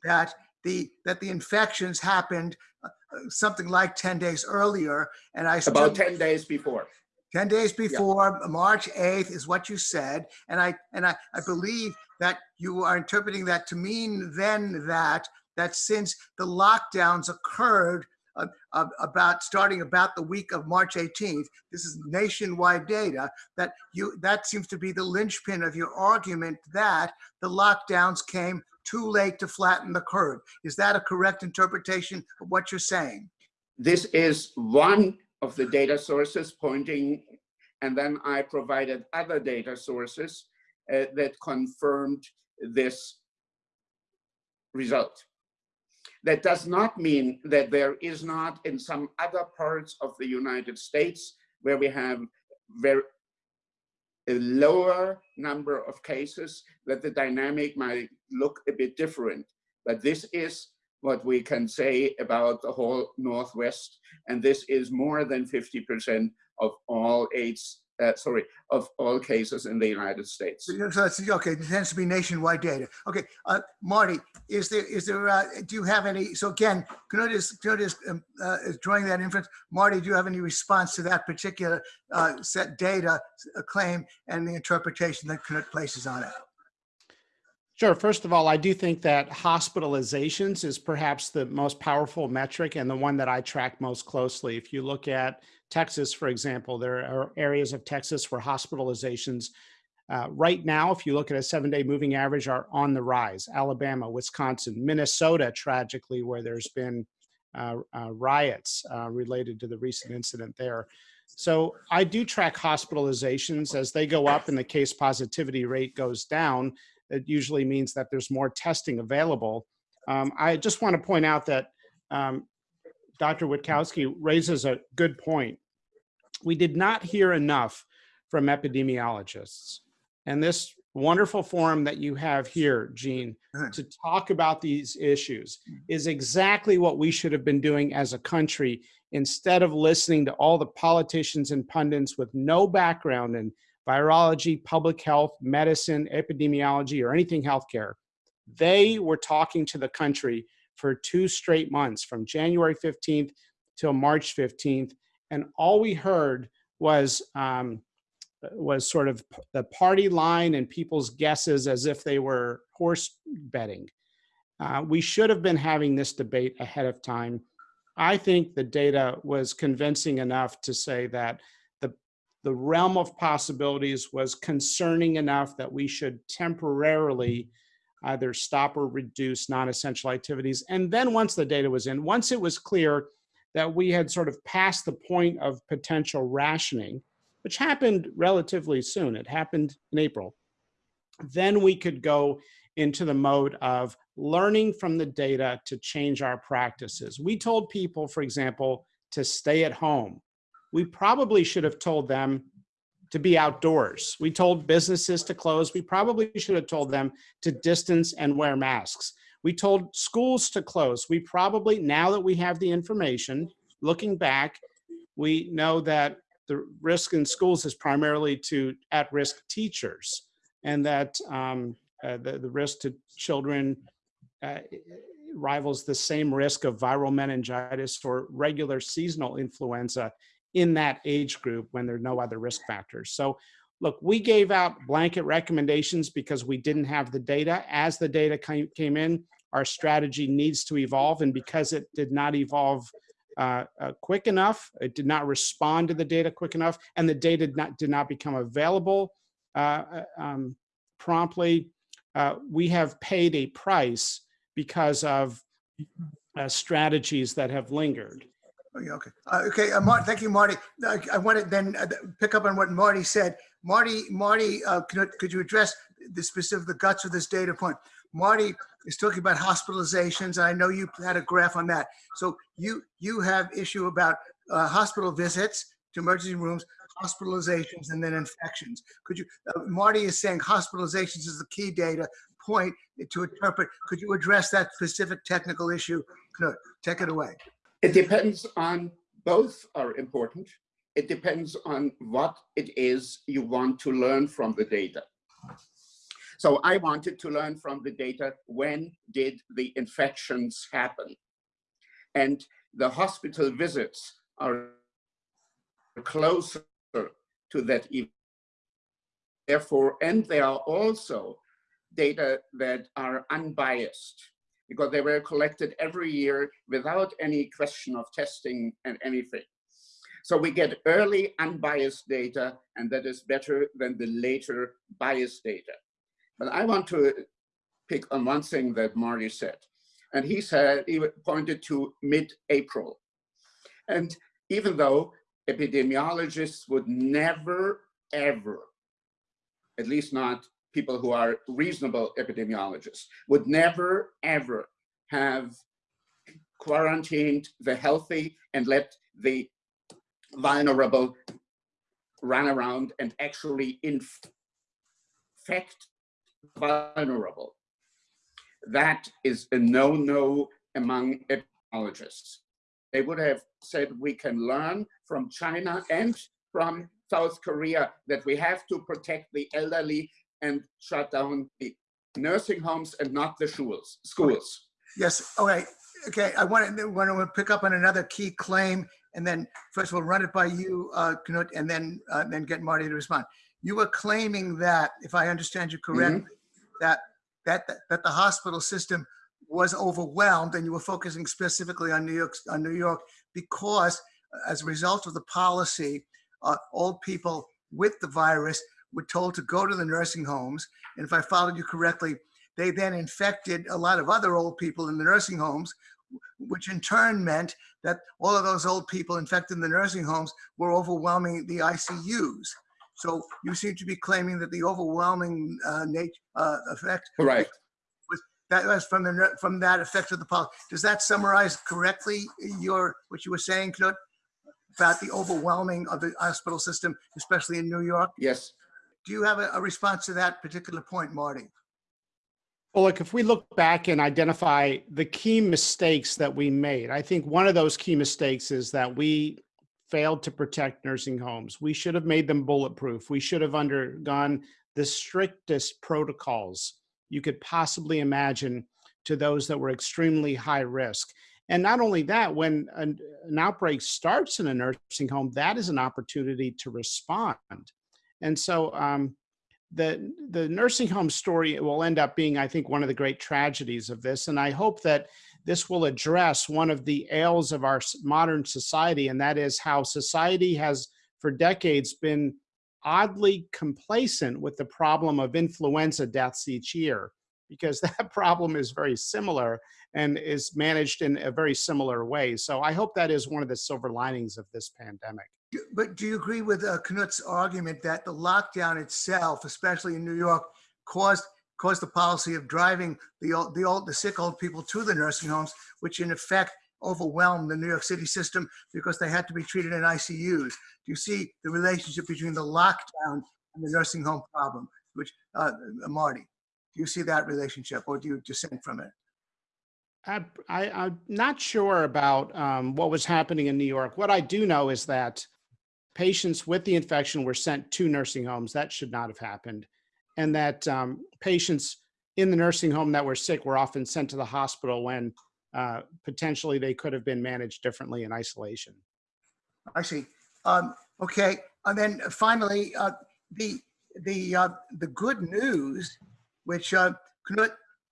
that the, that the infections happened uh, something like 10 days earlier. And I About 10 days before. 10 days before March 8th is what you said. And I, and I, I believe that you are interpreting that to mean then that, that since the lockdowns occurred uh, about starting about the week of March 18th, this is nationwide data, that you, that seems to be the linchpin of your argument that the lockdowns came too late to flatten the curve. Is that a correct interpretation of what you're saying? This is one of the data sources pointing, and then I provided other data sources uh, that confirmed this result. That does not mean that there is not in some other parts of the United States where we have very a lower number of cases that the dynamic might look a bit different. But this is what we can say about the whole Northwest. And this is more than 50% of all AIDS, uh, sorry, of all cases in the United States. So that's, okay, it tends to be nationwide data. Okay, uh, Marty, is there, is there, uh, do you have any, so again, Knut is, Knut is, um, uh, is drawing that inference. Marty, do you have any response to that particular uh, set data uh, claim and the interpretation that Knut places on it? Sure. First of all, I do think that hospitalizations is perhaps the most powerful metric and the one that I track most closely. If you look at Texas, for example, there are areas of Texas where hospitalizations uh, right now, if you look at a seven day moving average, are on the rise. Alabama, Wisconsin, Minnesota, tragically, where there's been uh, uh, riots uh, related to the recent incident there. So I do track hospitalizations as they go up and the case positivity rate goes down it usually means that there's more testing available. Um, I just want to point out that um, Dr. Wittkowski raises a good point. We did not hear enough from epidemiologists. And this wonderful forum that you have here, Gene, to talk about these issues mm-hmm. is exactly what we should have been doing as a country instead of listening to all the politicians and pundits with no background in virology, public health, medicine, epidemiology, or anything healthcare. They were talking to the country for two straight months from January 15th till March 15th. And all we heard was, um, was sort of the party line and people's guesses as if they were horse betting. Uh, we should have been having this debate ahead of time. I think the data was convincing enough to say that the the realm of possibilities was concerning enough that we should temporarily either stop or reduce non-essential activities. And then once the data was in, once it was clear that we had sort of passed the point of potential rationing, which happened relatively soon, it happened in April, then we could go into the mode of learning from the data to change our practices. We told people, for example, to stay at home we probably should have told them to be outdoors. We told businesses to close. We probably should have told them to distance and wear masks. We told schools to close. We probably, now that we have the information, looking back, we know that the risk in schools is primarily to at-risk teachers and that um, uh, the, the risk to children uh, rivals the same risk of viral meningitis or regular seasonal influenza in that age group when there are no other risk factors. So look, we gave out blanket recommendations because we didn't have the data. As the data came in, our strategy needs to evolve. And because it did not evolve uh, uh, quick enough, it did not respond to the data quick enough, and the data did not, did not become available uh, uh um, promptly, uh, we have paid a price because of uh, strategies that have lingered. Oh, okay. Uh, okay. Uh, thank you, Marty. I want to then pick up on what Marty said. Marty, Marty, uh, could, could you address the specific, the guts of this data point? Marty is talking about hospitalizations. And I know you had a graph on that. So you you have issue about uh, hospital visits to emergency rooms, hospitalizations, and then infections. Could you, uh, Marty is saying hospitalizations is the key data point to interpret. Could you address that specific technical issue? Knut, take it away. It depends on both are important. It depends on what it is you want to learn from the data. So I wanted to learn from the data, when did the infections happen? And the hospital visits are closer to that event. Therefore, and they are also data that are unbiased because they were collected every year without any question of testing and anything. So we get early unbiased data and that is better than the later biased data. But I want to pick on one thing that Marty said. And he said, he pointed to mid-April. And even though epidemiologists would never, ever, at least not people who are reasonable epidemiologists, would never, ever have quarantined the healthy and let the vulnerable run around and actually infect vulnerable. That is a no-no among epidemiologists. They would have said we can learn from China and from South Korea that we have to protect the elderly and shut down the nursing homes and not the schools. schools. Yes, right. Okay, I want to, want to pick up on another key claim and then first of all, run it by you, uh, Knut, and then, uh, then get Marty to respond. You were claiming that, if I understand you correctly, mm -hmm. that, that, that the hospital system was overwhelmed and you were focusing specifically on New York, on New York because uh, as a result of the policy, uh, old people with the virus were told to go to the nursing homes. And if I followed you correctly, they then infected a lot of other old people in the nursing homes, which in turn meant that all of those old people infected in the nursing homes were overwhelming the ICUs. So you seem to be claiming that the overwhelming uh, nature uh, effect. right. Was, that was from the from that effect of the policy. Does that summarize correctly your what you were saying, Knut, about the overwhelming of the hospital system, especially in New York? Yes. Do you have a, a response to that particular point, Marty? Well, look, if we look back and identify the key mistakes that we made, I think one of those key mistakes is that we failed to protect nursing homes. We should have made them bulletproof. We should have undergone the strictest protocols you could possibly imagine to those that were extremely high risk. And not only that, when an, an, outbreak starts in a nursing home, that is an opportunity to respond. And so um, the, the nursing home story will end up being, I think, one of the great tragedies of this. And I hope that this will address one of the ails of our modern society, and that is how society has for decades been oddly complacent with the problem of influenza deaths each year, because that problem is very similar and is managed in a very similar way. So I hope that is one of the silver linings of this pandemic. But do you agree with uh, Knut's argument that the lockdown itself, especially in New York, caused caused the policy of driving the old, the old, the sick old people to the nursing homes, which in effect overwhelmed the New York City system because they had to be treated in ICUs. Do you see the relationship between the lockdown and the nursing home problem, which, uh, Marty, do you see that relationship or do you dissent from it? I, I, am not sure about um, what was happening in New York. What I do know is that patients with the infection were sent to nursing homes. That should not have happened and that um, patients in the nursing home that were sick were often sent to the hospital when uh, potentially they could have been managed differently in isolation. I see. Um, okay, and then finally, uh, the the uh, the good news, which uh, Knut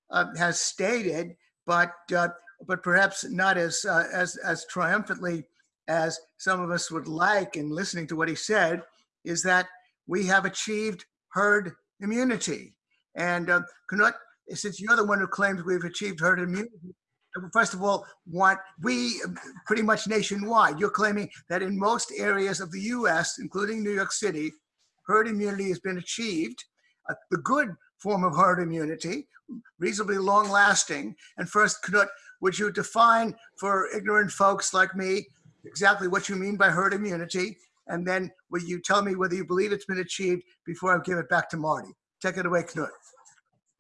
uh, has stated, but uh, but perhaps not as as as triumphantly as some of us would like in listening to what he said, is that we have achieved herd immunity. And uh, Knut, since you're the one who claims we've achieved herd immunity, first of all, want we pretty much nationwide, you're claiming that in most areas of the US, including New York City, herd immunity has been achieved. Uh, the good form of herd immunity, reasonably long lasting. And first, Knut, would you define for ignorant folks like me exactly what you mean by herd immunity? And then will you tell me whether you believe it's been achieved before I give it back to Marty? Take it away, Knut.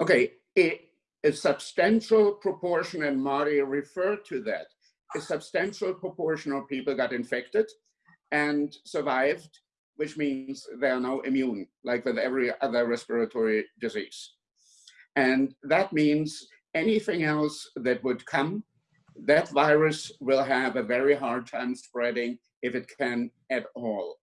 Okay, a, a substantial proportion, and Marty referred to that, a substantial proportion of people got infected and survived, which means they are now immune, like with every other respiratory disease. And that means anything else that would come, that virus will have a very hard time spreading if it can at all.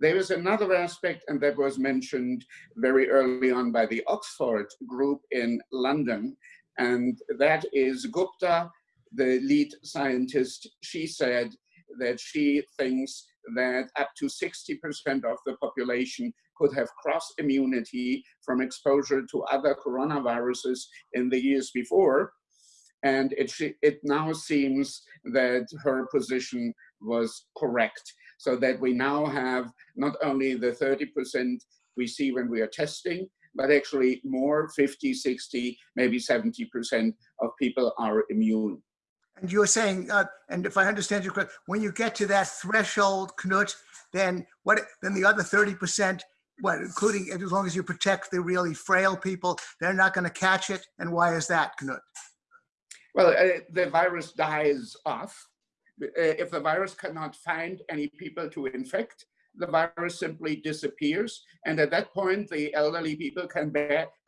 There is another aspect, and that was mentioned very early on by the Oxford group in London, and that is Gupta, the lead scientist. She said that she thinks that up to 60% of the population could have cross immunity from exposure to other coronaviruses in the years before. And it, it now seems that her position was correct. So that we now have not only the 30% we see when we are testing, but actually more 50, 60, maybe 70% of people are immune. And you're saying, uh, and if I understand you correctly, when you get to that threshold, Knut, then what? Then the other thirty percent, what, including as long as you protect the really frail people, they're not going to catch it. And why is that, Knut? Well, uh, the virus dies off. Uh, if the virus cannot find any people to infect, the virus simply disappears. And at that point, the elderly people can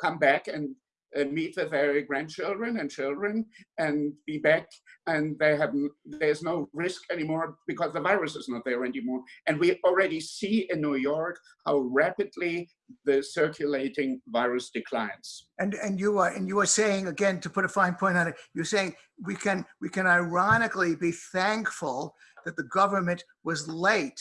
come back and uh, meet with their grandchildren and children and be back and they have there's no risk anymore because the virus is not there anymore. And we already see in new york how rapidly the circulating virus declines. And and you are and you are saying again to put a fine point on it you're saying we can we can ironically be thankful that the government was late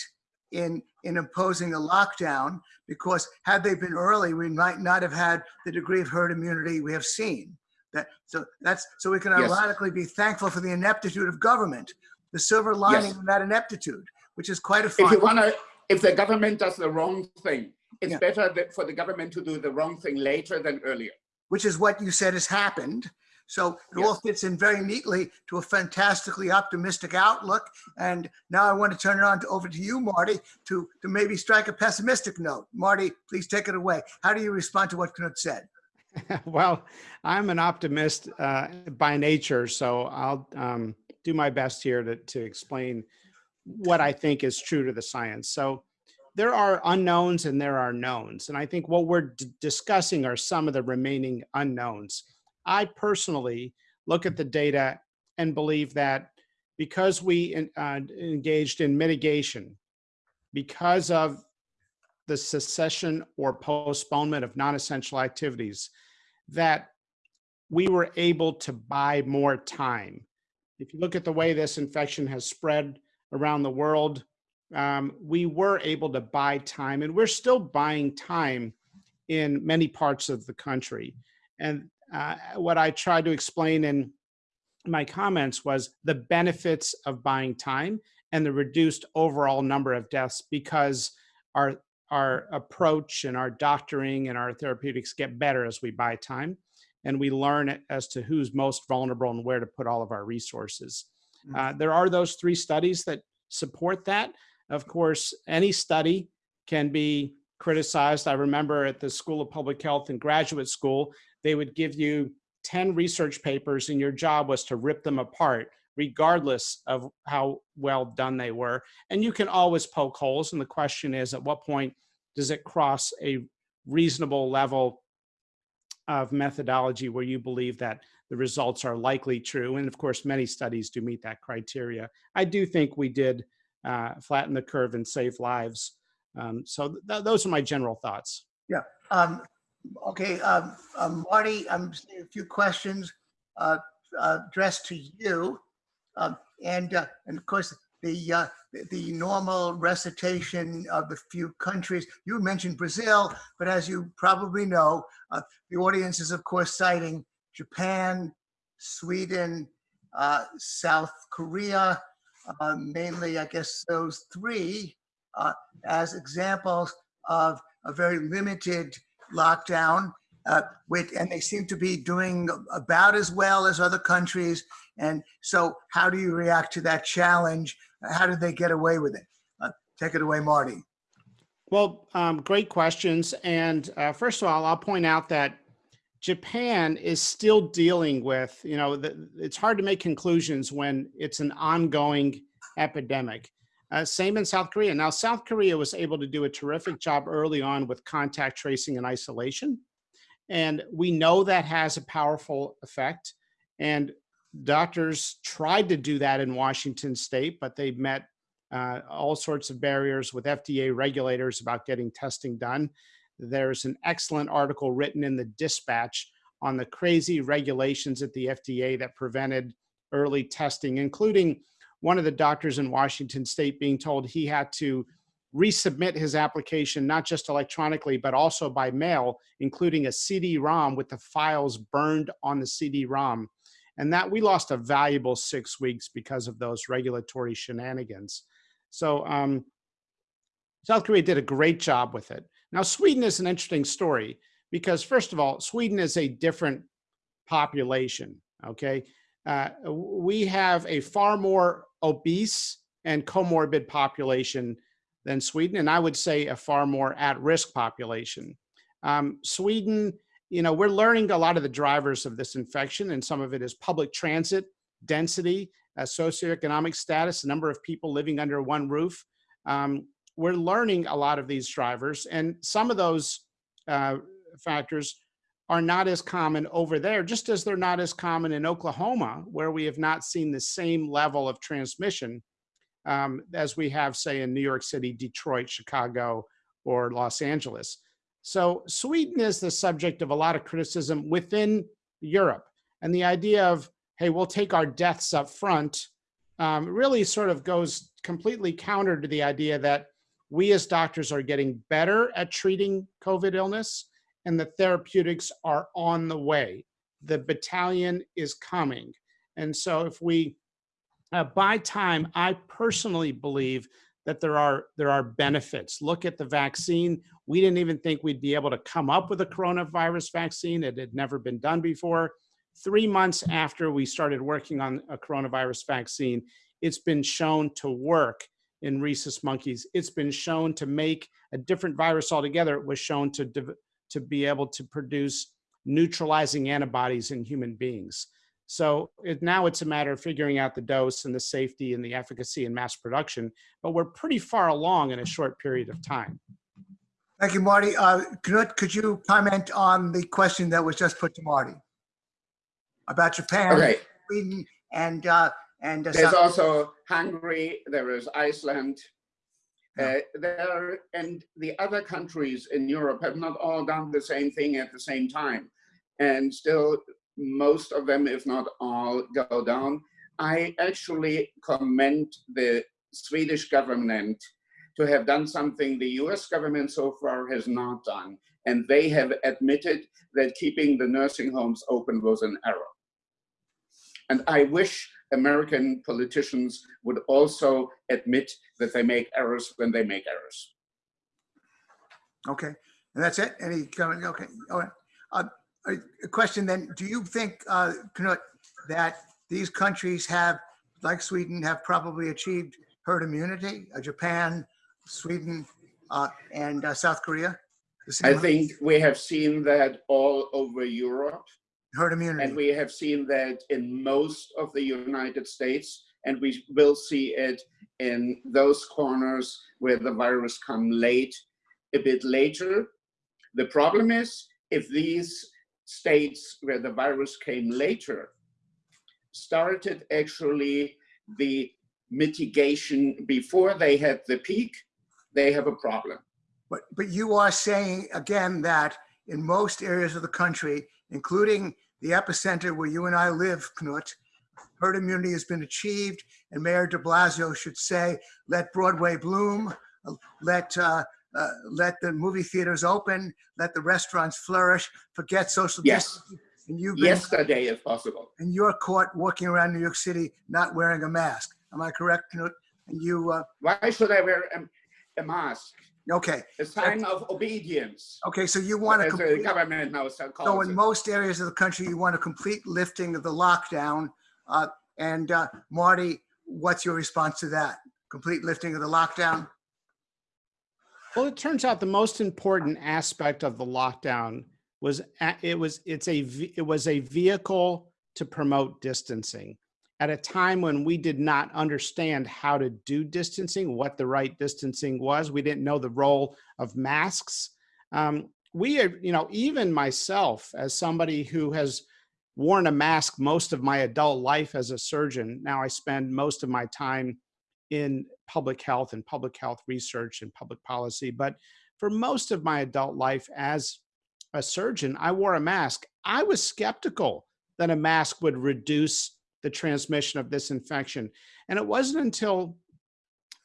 in, in imposing a lockdown because had they been early, we might not have had the degree of herd immunity we have seen. That, so that's so we can yes. ironically be thankful for the ineptitude of government, the silver lining yes. of that ineptitude, which is quite a. If you want to, if the government does the wrong thing, it's yeah. better for the government to do the wrong thing later than earlier. Which is what you said has happened. So it yes. all fits in very neatly to a fantastically optimistic outlook. And now I want to turn it on to, over to you, Marty, to, to maybe strike a pessimistic note. Marty, please take it away. How do you respond to what Knut said? well, I'm an optimist uh, by nature, so I'll um, do my best here to, to explain what I think is true to the science. So there are unknowns and there are knowns. And I think what we're discussing are some of the remaining unknowns. I personally look at the data and believe that because we uh, engaged in mitigation, because of the cessation or postponement of non-essential activities, that we were able to buy more time. If you look at the way this infection has spread around the world, um, we were able to buy time and we're still buying time in many parts of the country. And uh, what I tried to explain in my comments was the benefits of buying time and the reduced overall number of deaths because our our approach and our doctoring and our therapeutics get better as we buy time and we learn as to who's most vulnerable and where to put all of our resources. Mm. Uh, there are those three studies that support that. Of course, any study can be criticized. I remember at the School of Public Health in graduate school, they would give you 10 research papers and your job was to rip them apart regardless of how well done they were. And you can always poke holes. And the question is, at what point does it cross a reasonable level of methodology where you believe that the results are likely true? And of course, many studies do meet that criteria. I do think we did uh, flatten the curve and save lives. Um, so th those are my general thoughts. Yeah. Um, Okay, um, um, Marty, I'm seeing a few questions uh, uh, addressed to you. Um, and, uh, and of course, the, uh, the normal recitation of the few countries. You mentioned Brazil, but as you probably know, uh, the audience is of course citing Japan, Sweden, uh, South Korea, mainly I guess those three as examples of a very limited lockdown, uh, with, and they seem to be doing about as well as other countries. And so how do you react to that challenge? How did they get away with it? Uh, take it away, Marty. Well, um, great questions. And uh, first of all, I'll point out that Japan is still dealing with, you know, the, it's hard to make conclusions when it's an ongoing epidemic. Uh, same in South Korea. Now, South Korea was able to do a terrific job early on with contact tracing and isolation. And we know that has a powerful effect. And doctors tried to do that in Washington state, but they met uh, all sorts of barriers with FDA regulators about getting testing done. There's an excellent article written in the dispatch on the crazy regulations at the FDA that prevented early testing, including one of the doctors in Washington state being told he had to resubmit his application, not just electronically, but also by mail, including a CD-ROM with the files burned on the CD-ROM. And that we lost a valuable six weeks because of those regulatory shenanigans. So um, South Korea did a great job with it. Now, Sweden is an interesting story because first of all, Sweden is a different population, okay? Uh, we have a far more obese and comorbid population than Sweden, and I would say a far more at-risk population. Um, Sweden, you know, we're learning a lot of the drivers of this infection, and some of it is public transit, density, uh, socioeconomic status, the number of people living under one roof. Um, we're learning a lot of these drivers, and some of those uh, factors are not as common over there, just as they're not as common in Oklahoma, where we have not seen the same level of transmission um, as we have, say, in New York City, Detroit, Chicago, or Los Angeles. So Sweden is the subject of a lot of criticism within Europe. And the idea of, hey, we'll take our deaths up front um, really sort of goes completely counter to the idea that we as doctors are getting better at treating COVID illness and the therapeutics are on the way. The battalion is coming. And so if we uh, buy time, I personally believe that there are there are benefits. Look at the vaccine. We didn't even think we'd be able to come up with a coronavirus vaccine. It had never been done before. Three months after we started working on a coronavirus vaccine, it's been shown to work in rhesus monkeys. It's been shown to make a different virus altogether. It was shown to, to be able to produce neutralizing antibodies in human beings. So it, now it's a matter of figuring out the dose and the safety and the efficacy and mass production, but we're pretty far along in a short period of time. Thank you, Marty. Uh, Knut, could you comment on the question that was just put to Marty about Japan, Okay, Sweden, and uh, and uh, there's South- also Hungary, there is Iceland. Uh, there and the other countries in Europe have not all done the same thing at the same time. And still most of them, if not all, go down. I actually commend the Swedish government to have done something the US government so far has not done. And they have admitted that keeping the nursing homes open was an error. And I wish American politicians would also admit that they make errors when they make errors. Okay, and that's it? Any comment? Okay, all right. Uh, a question then, do you think, uh, Knut, that these countries have, like Sweden, have probably achieved herd immunity? Uh, Japan, Sweden, uh, and uh, South Korea? I think we have seen that all over Europe. Herd And we have seen that in most of the United States, and we will see it in those corners where the virus come late, a bit later. The problem is if these states where the virus came later started actually the mitigation before they had the peak, they have a problem. But, but you are saying again that in most areas of the country, including the epicenter where you and I live, Knut, herd immunity has been achieved and Mayor de Blasio should say, let Broadway bloom, let, uh, uh, let the movie theaters open, let the restaurants flourish, forget social Yes. distancing. And you've been Yesterday, if possible. and you're caught walking around New York City not wearing a mask. Am I correct, Knut? And you, uh, Why should I wear a, a mask? Okay, A sign of obedience, okay, so you want to complete, government now so so in it. most areas of the country, you want a complete lifting of the lockdown. Uh, and uh, Marty, what's your response to that? Complete lifting of the lockdown? Well, it turns out the most important aspect of the lockdown was it was it's a it was a vehicle to promote distancing. At a time when we did not understand how to do distancing, what the right distancing was. We didn't know the role of masks. Um, we you know, even myself as somebody who has worn a mask most of my adult life as a surgeon, now I spend most of my time in public health and public health research and public policy. But for most of my adult life as a surgeon, I wore a mask. I was skeptical that a mask would reduce the transmission of this infection. And it wasn't until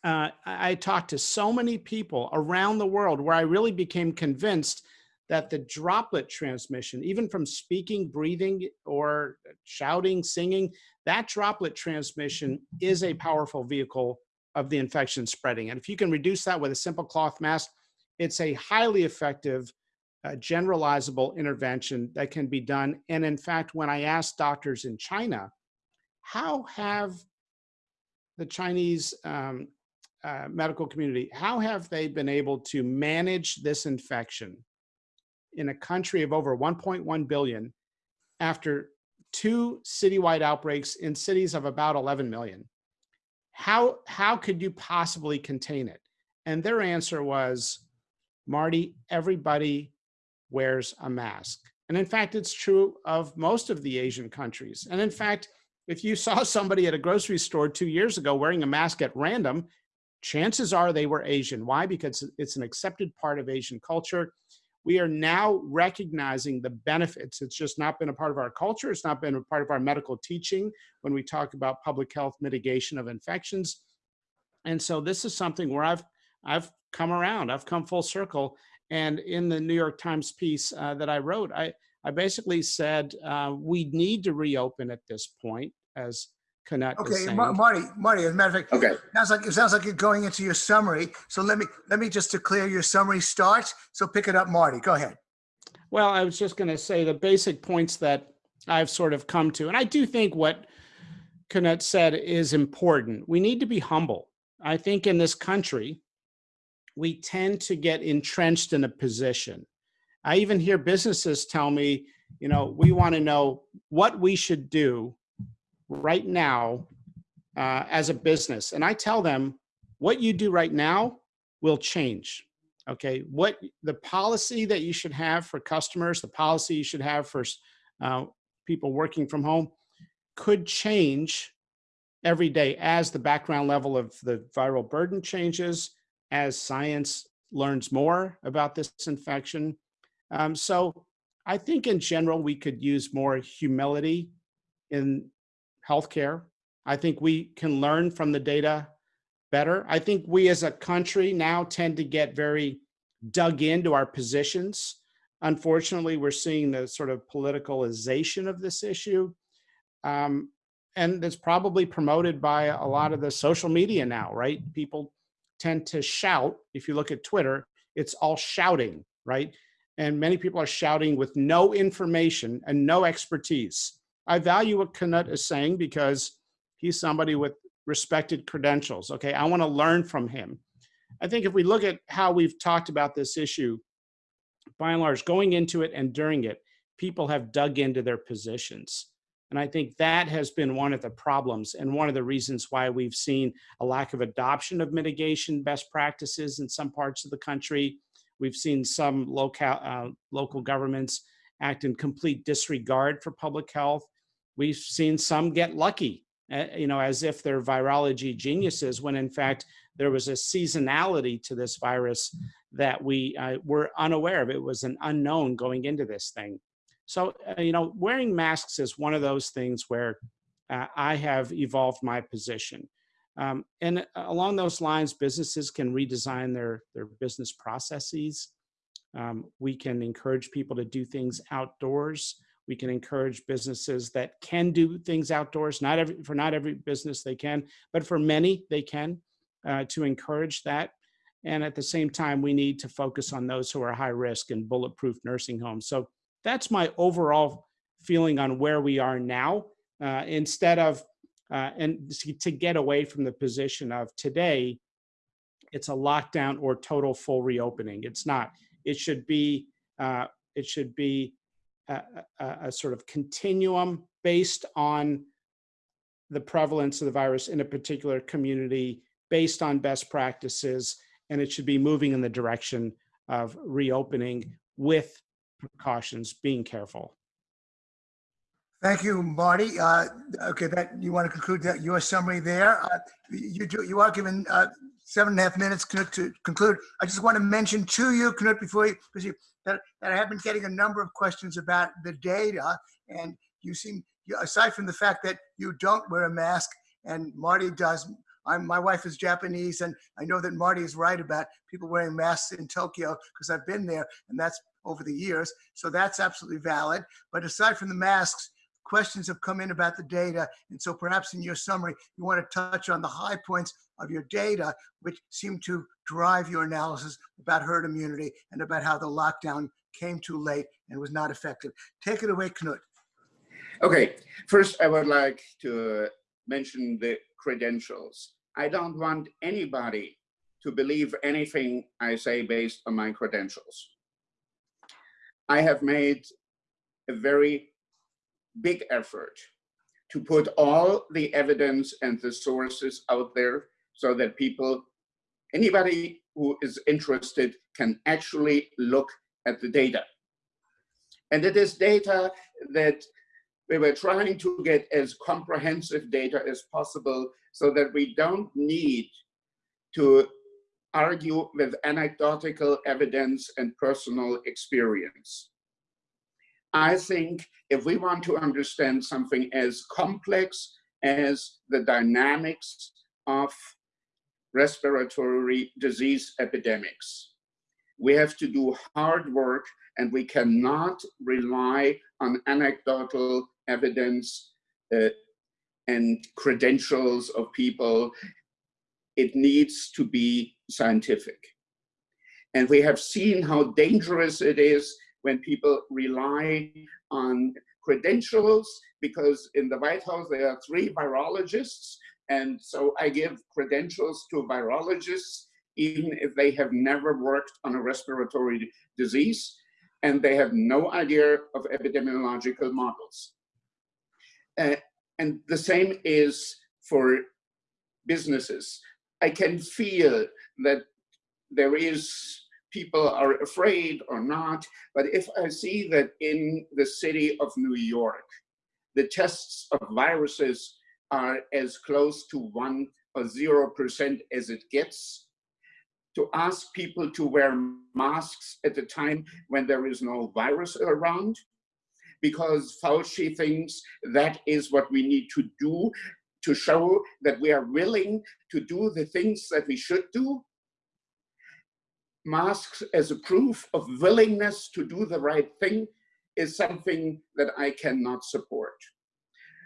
uh, I talked to so many people around the world where I really became convinced that the droplet transmission, even from speaking, breathing, or shouting, singing, that droplet transmission is a powerful vehicle of the infection spreading. And if you can reduce that with a simple cloth mask, it's a highly effective, uh, generalizable intervention that can be done. And in fact, when I asked doctors in China, how have the Chinese um, uh, medical community, how have they been able to manage this infection in a country of over 1.1 billion after two citywide outbreaks in cities of about 11 million? How, how could you possibly contain it? And their answer was, Marty, everybody wears a mask. And in fact, it's true of most of the Asian countries. And in fact, if you saw somebody at a grocery store two years ago wearing a mask at random, chances are they were Asian. Why? Because it's an accepted part of Asian culture. We are now recognizing the benefits. It's just not been a part of our culture. It's not been a part of our medical teaching when we talk about public health mitigation of infections. And so this is something where I've I've come around. I've come full circle. And in the New York Times piece uh, that I wrote, I I basically said uh, we need to reopen at this point, as Knut is Okay, saying. Ma- Marty, Marty, as a matter of fact, Okay. sounds like, it sounds like you're going into your summary. So let me, let me just declare your summary starts. So pick it up, Marty. Go ahead. Well, I was just going to say the basic points that I've sort of come to, and I do think what Knut said is important. We need to be humble. I think in this country, we tend to get entrenched in a position. I even hear businesses tell me, you know, we want to know what we should do right now uh, as a business. And I tell them, what you do right now will change. Okay, what the policy that you should have for customers, the policy you should have for uh, people working from home could change every day as the background level of the viral burden changes, as science learns more about this infection. Um, so I think in general, we could use more humility in healthcare. I think we can learn from the data better. I think we as a country now tend to get very dug into our positions. Unfortunately, we're seeing the sort of politicalization of this issue. Um, and it's probably promoted by a lot of the social media now, right? People tend to shout. If you look at Twitter, it's all shouting, right? And many people are shouting with no information and no expertise. I value what Knut is saying because he's somebody with respected credentials. Okay, I want to learn from him. I think if we look at how we've talked about this issue, by and large, going into it and during it, people have dug into their positions. And I think that has been one of the problems and one of the reasons why we've seen a lack of adoption of mitigation best practices in some parts of the country. We've seen some local, uh, local governments act in complete disregard for public health. We've seen some get lucky, uh, you know, as if they're virology geniuses, when in fact there was a seasonality to this virus that we uh, were unaware of. It was an unknown going into this thing. So, uh, you know, wearing masks is one of those things where uh, I have evolved my position. Um, and along those lines, businesses can redesign their, their business processes. Um, we can encourage people to do things outdoors. We can encourage businesses that can do things outdoors. Not every, for not every business they can, but for many they can uh, to encourage that. And at the same time, we need to focus on those who are high risk and bulletproof nursing homes. So that's my overall feeling on where we are now. Uh, instead of uh, and to get away from the position of today, it's a lockdown or total full reopening. It's not. It should be. Uh, it should be a, a, a, sort of continuum based on the prevalence of the virus in a particular community based on best practices, and it should be moving in the direction of reopening with precautions, being careful. Thank you, Marty. Uh, Okay, that, you want to conclude that, your summary there? Uh, You do, you are given uh, seven and a half minutes to conclude. I just want to mention to you, Knut, before you, because you, that that I have been getting a number of questions about the data, and you seem, aside from the fact that you don't wear a mask, and Marty does, I'm, my wife is Japanese, and I know that Marty is right about people wearing masks in Tokyo, because I've been there, and that's over the years, so that's absolutely valid. But aside from the masks, questions have come in about the data. And so perhaps in your summary, you want to touch on the high points of your data, which seem to drive your analysis about herd immunity and about how the lockdown came too late and was not effective. Take it away, Knut. Okay, first I would like to mention the credentials. I don't want anybody to believe anything I say based on my credentials. I have made a very big effort to put all the evidence and the sources out there so that people, anybody who is interested can actually look at the data. And it is data that we were trying to get as comprehensive data as possible so that we don't need to argue with anecdotal evidence and personal experience. I think if we want to understand something as complex as the dynamics of respiratory disease epidemics, we have to do hard work and we cannot rely on anecdotal evidence uh, and credentials of people. It needs to be scientific. And we have seen how dangerous it is when people rely on credentials because in the White House there are three virologists and so I give credentials to virologists even if they have never worked on a respiratory disease and they have no idea of epidemiological models. Uh, and the same is for businesses. I can feel that there is people are afraid or not, but if I see that in the city of New York, the tests of viruses are as close to one or 0% as it gets, to ask people to wear masks at a time when there is no virus around, because Fauci thinks that is what we need to do to show that we are willing to do the things that we should do. Masks as a proof of willingness to do the right thing is something that I cannot support.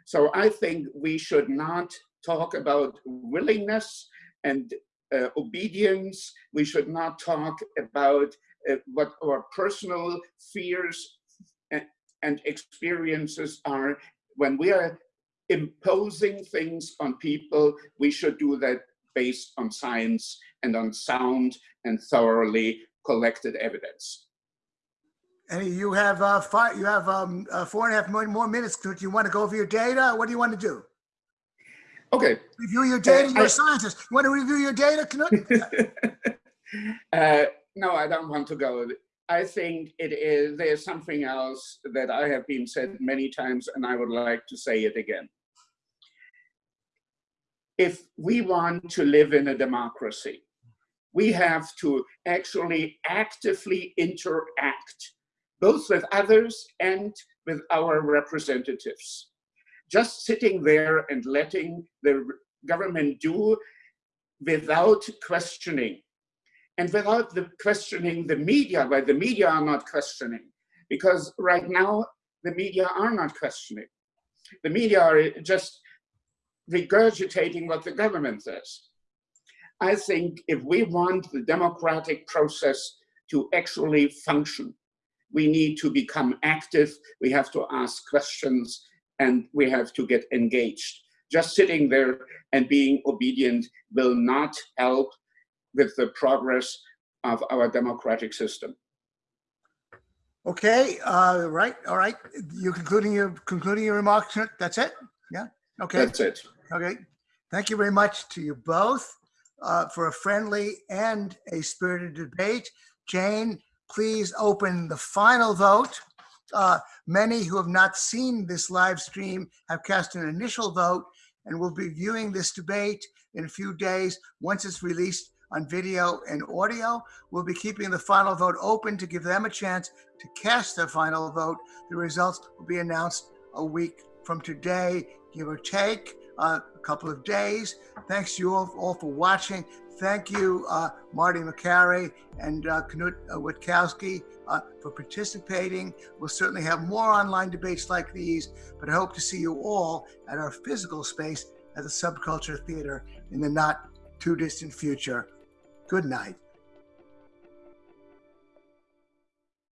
So I think we should not talk about willingness and uh, obedience. We should not talk about uh, what our personal fears and, and experiences are. When we are imposing things on people, we should do that based on science and on sound and thoroughly collected evidence. And you have uh, five, you have um, uh, four and a half more, more minutes. Do you want to go over your data? What do you want to do? Okay. Review your data. You're I- a scientist. You want to review your data, Knut? uh, no, I don't want to go. I think it is, there's something else that I have been said many times and I would like to say it again. If we want to live in a democracy, we have to actually actively interact both with others and with our representatives. Just sitting there and letting the government do without questioning and without the questioning the media, why the media are not questioning, because right now the media are not questioning. The media are just regurgitating what the government says. I think if we want the democratic process to actually function, we need to become active, we have to ask questions, and we have to get engaged. Just sitting there and being obedient will not help with the progress of our democratic system. Okay, uh, right, all right. You're concluding your, concluding your remarks, That's it? Yeah, okay. That's it. Okay, thank you very much to you both uh, for a friendly and a spirited debate. Jane, please open the final vote. Uh, Many who have not seen this live stream have cast an initial vote and will be viewing this debate in a few days. Once it's released on video and audio, we'll be keeping the final vote open to give them a chance to cast their final vote. The results will be announced a week from today, give or take a couple of days. Thanks to you all, all for watching. Thank you, uh, Marty Makary and uh, Knut uh, Wittkowski uh, for participating. We'll certainly have more online debates like these, but I hope to see you all at our physical space at the Subculture Theater in the not too distant future. Good night.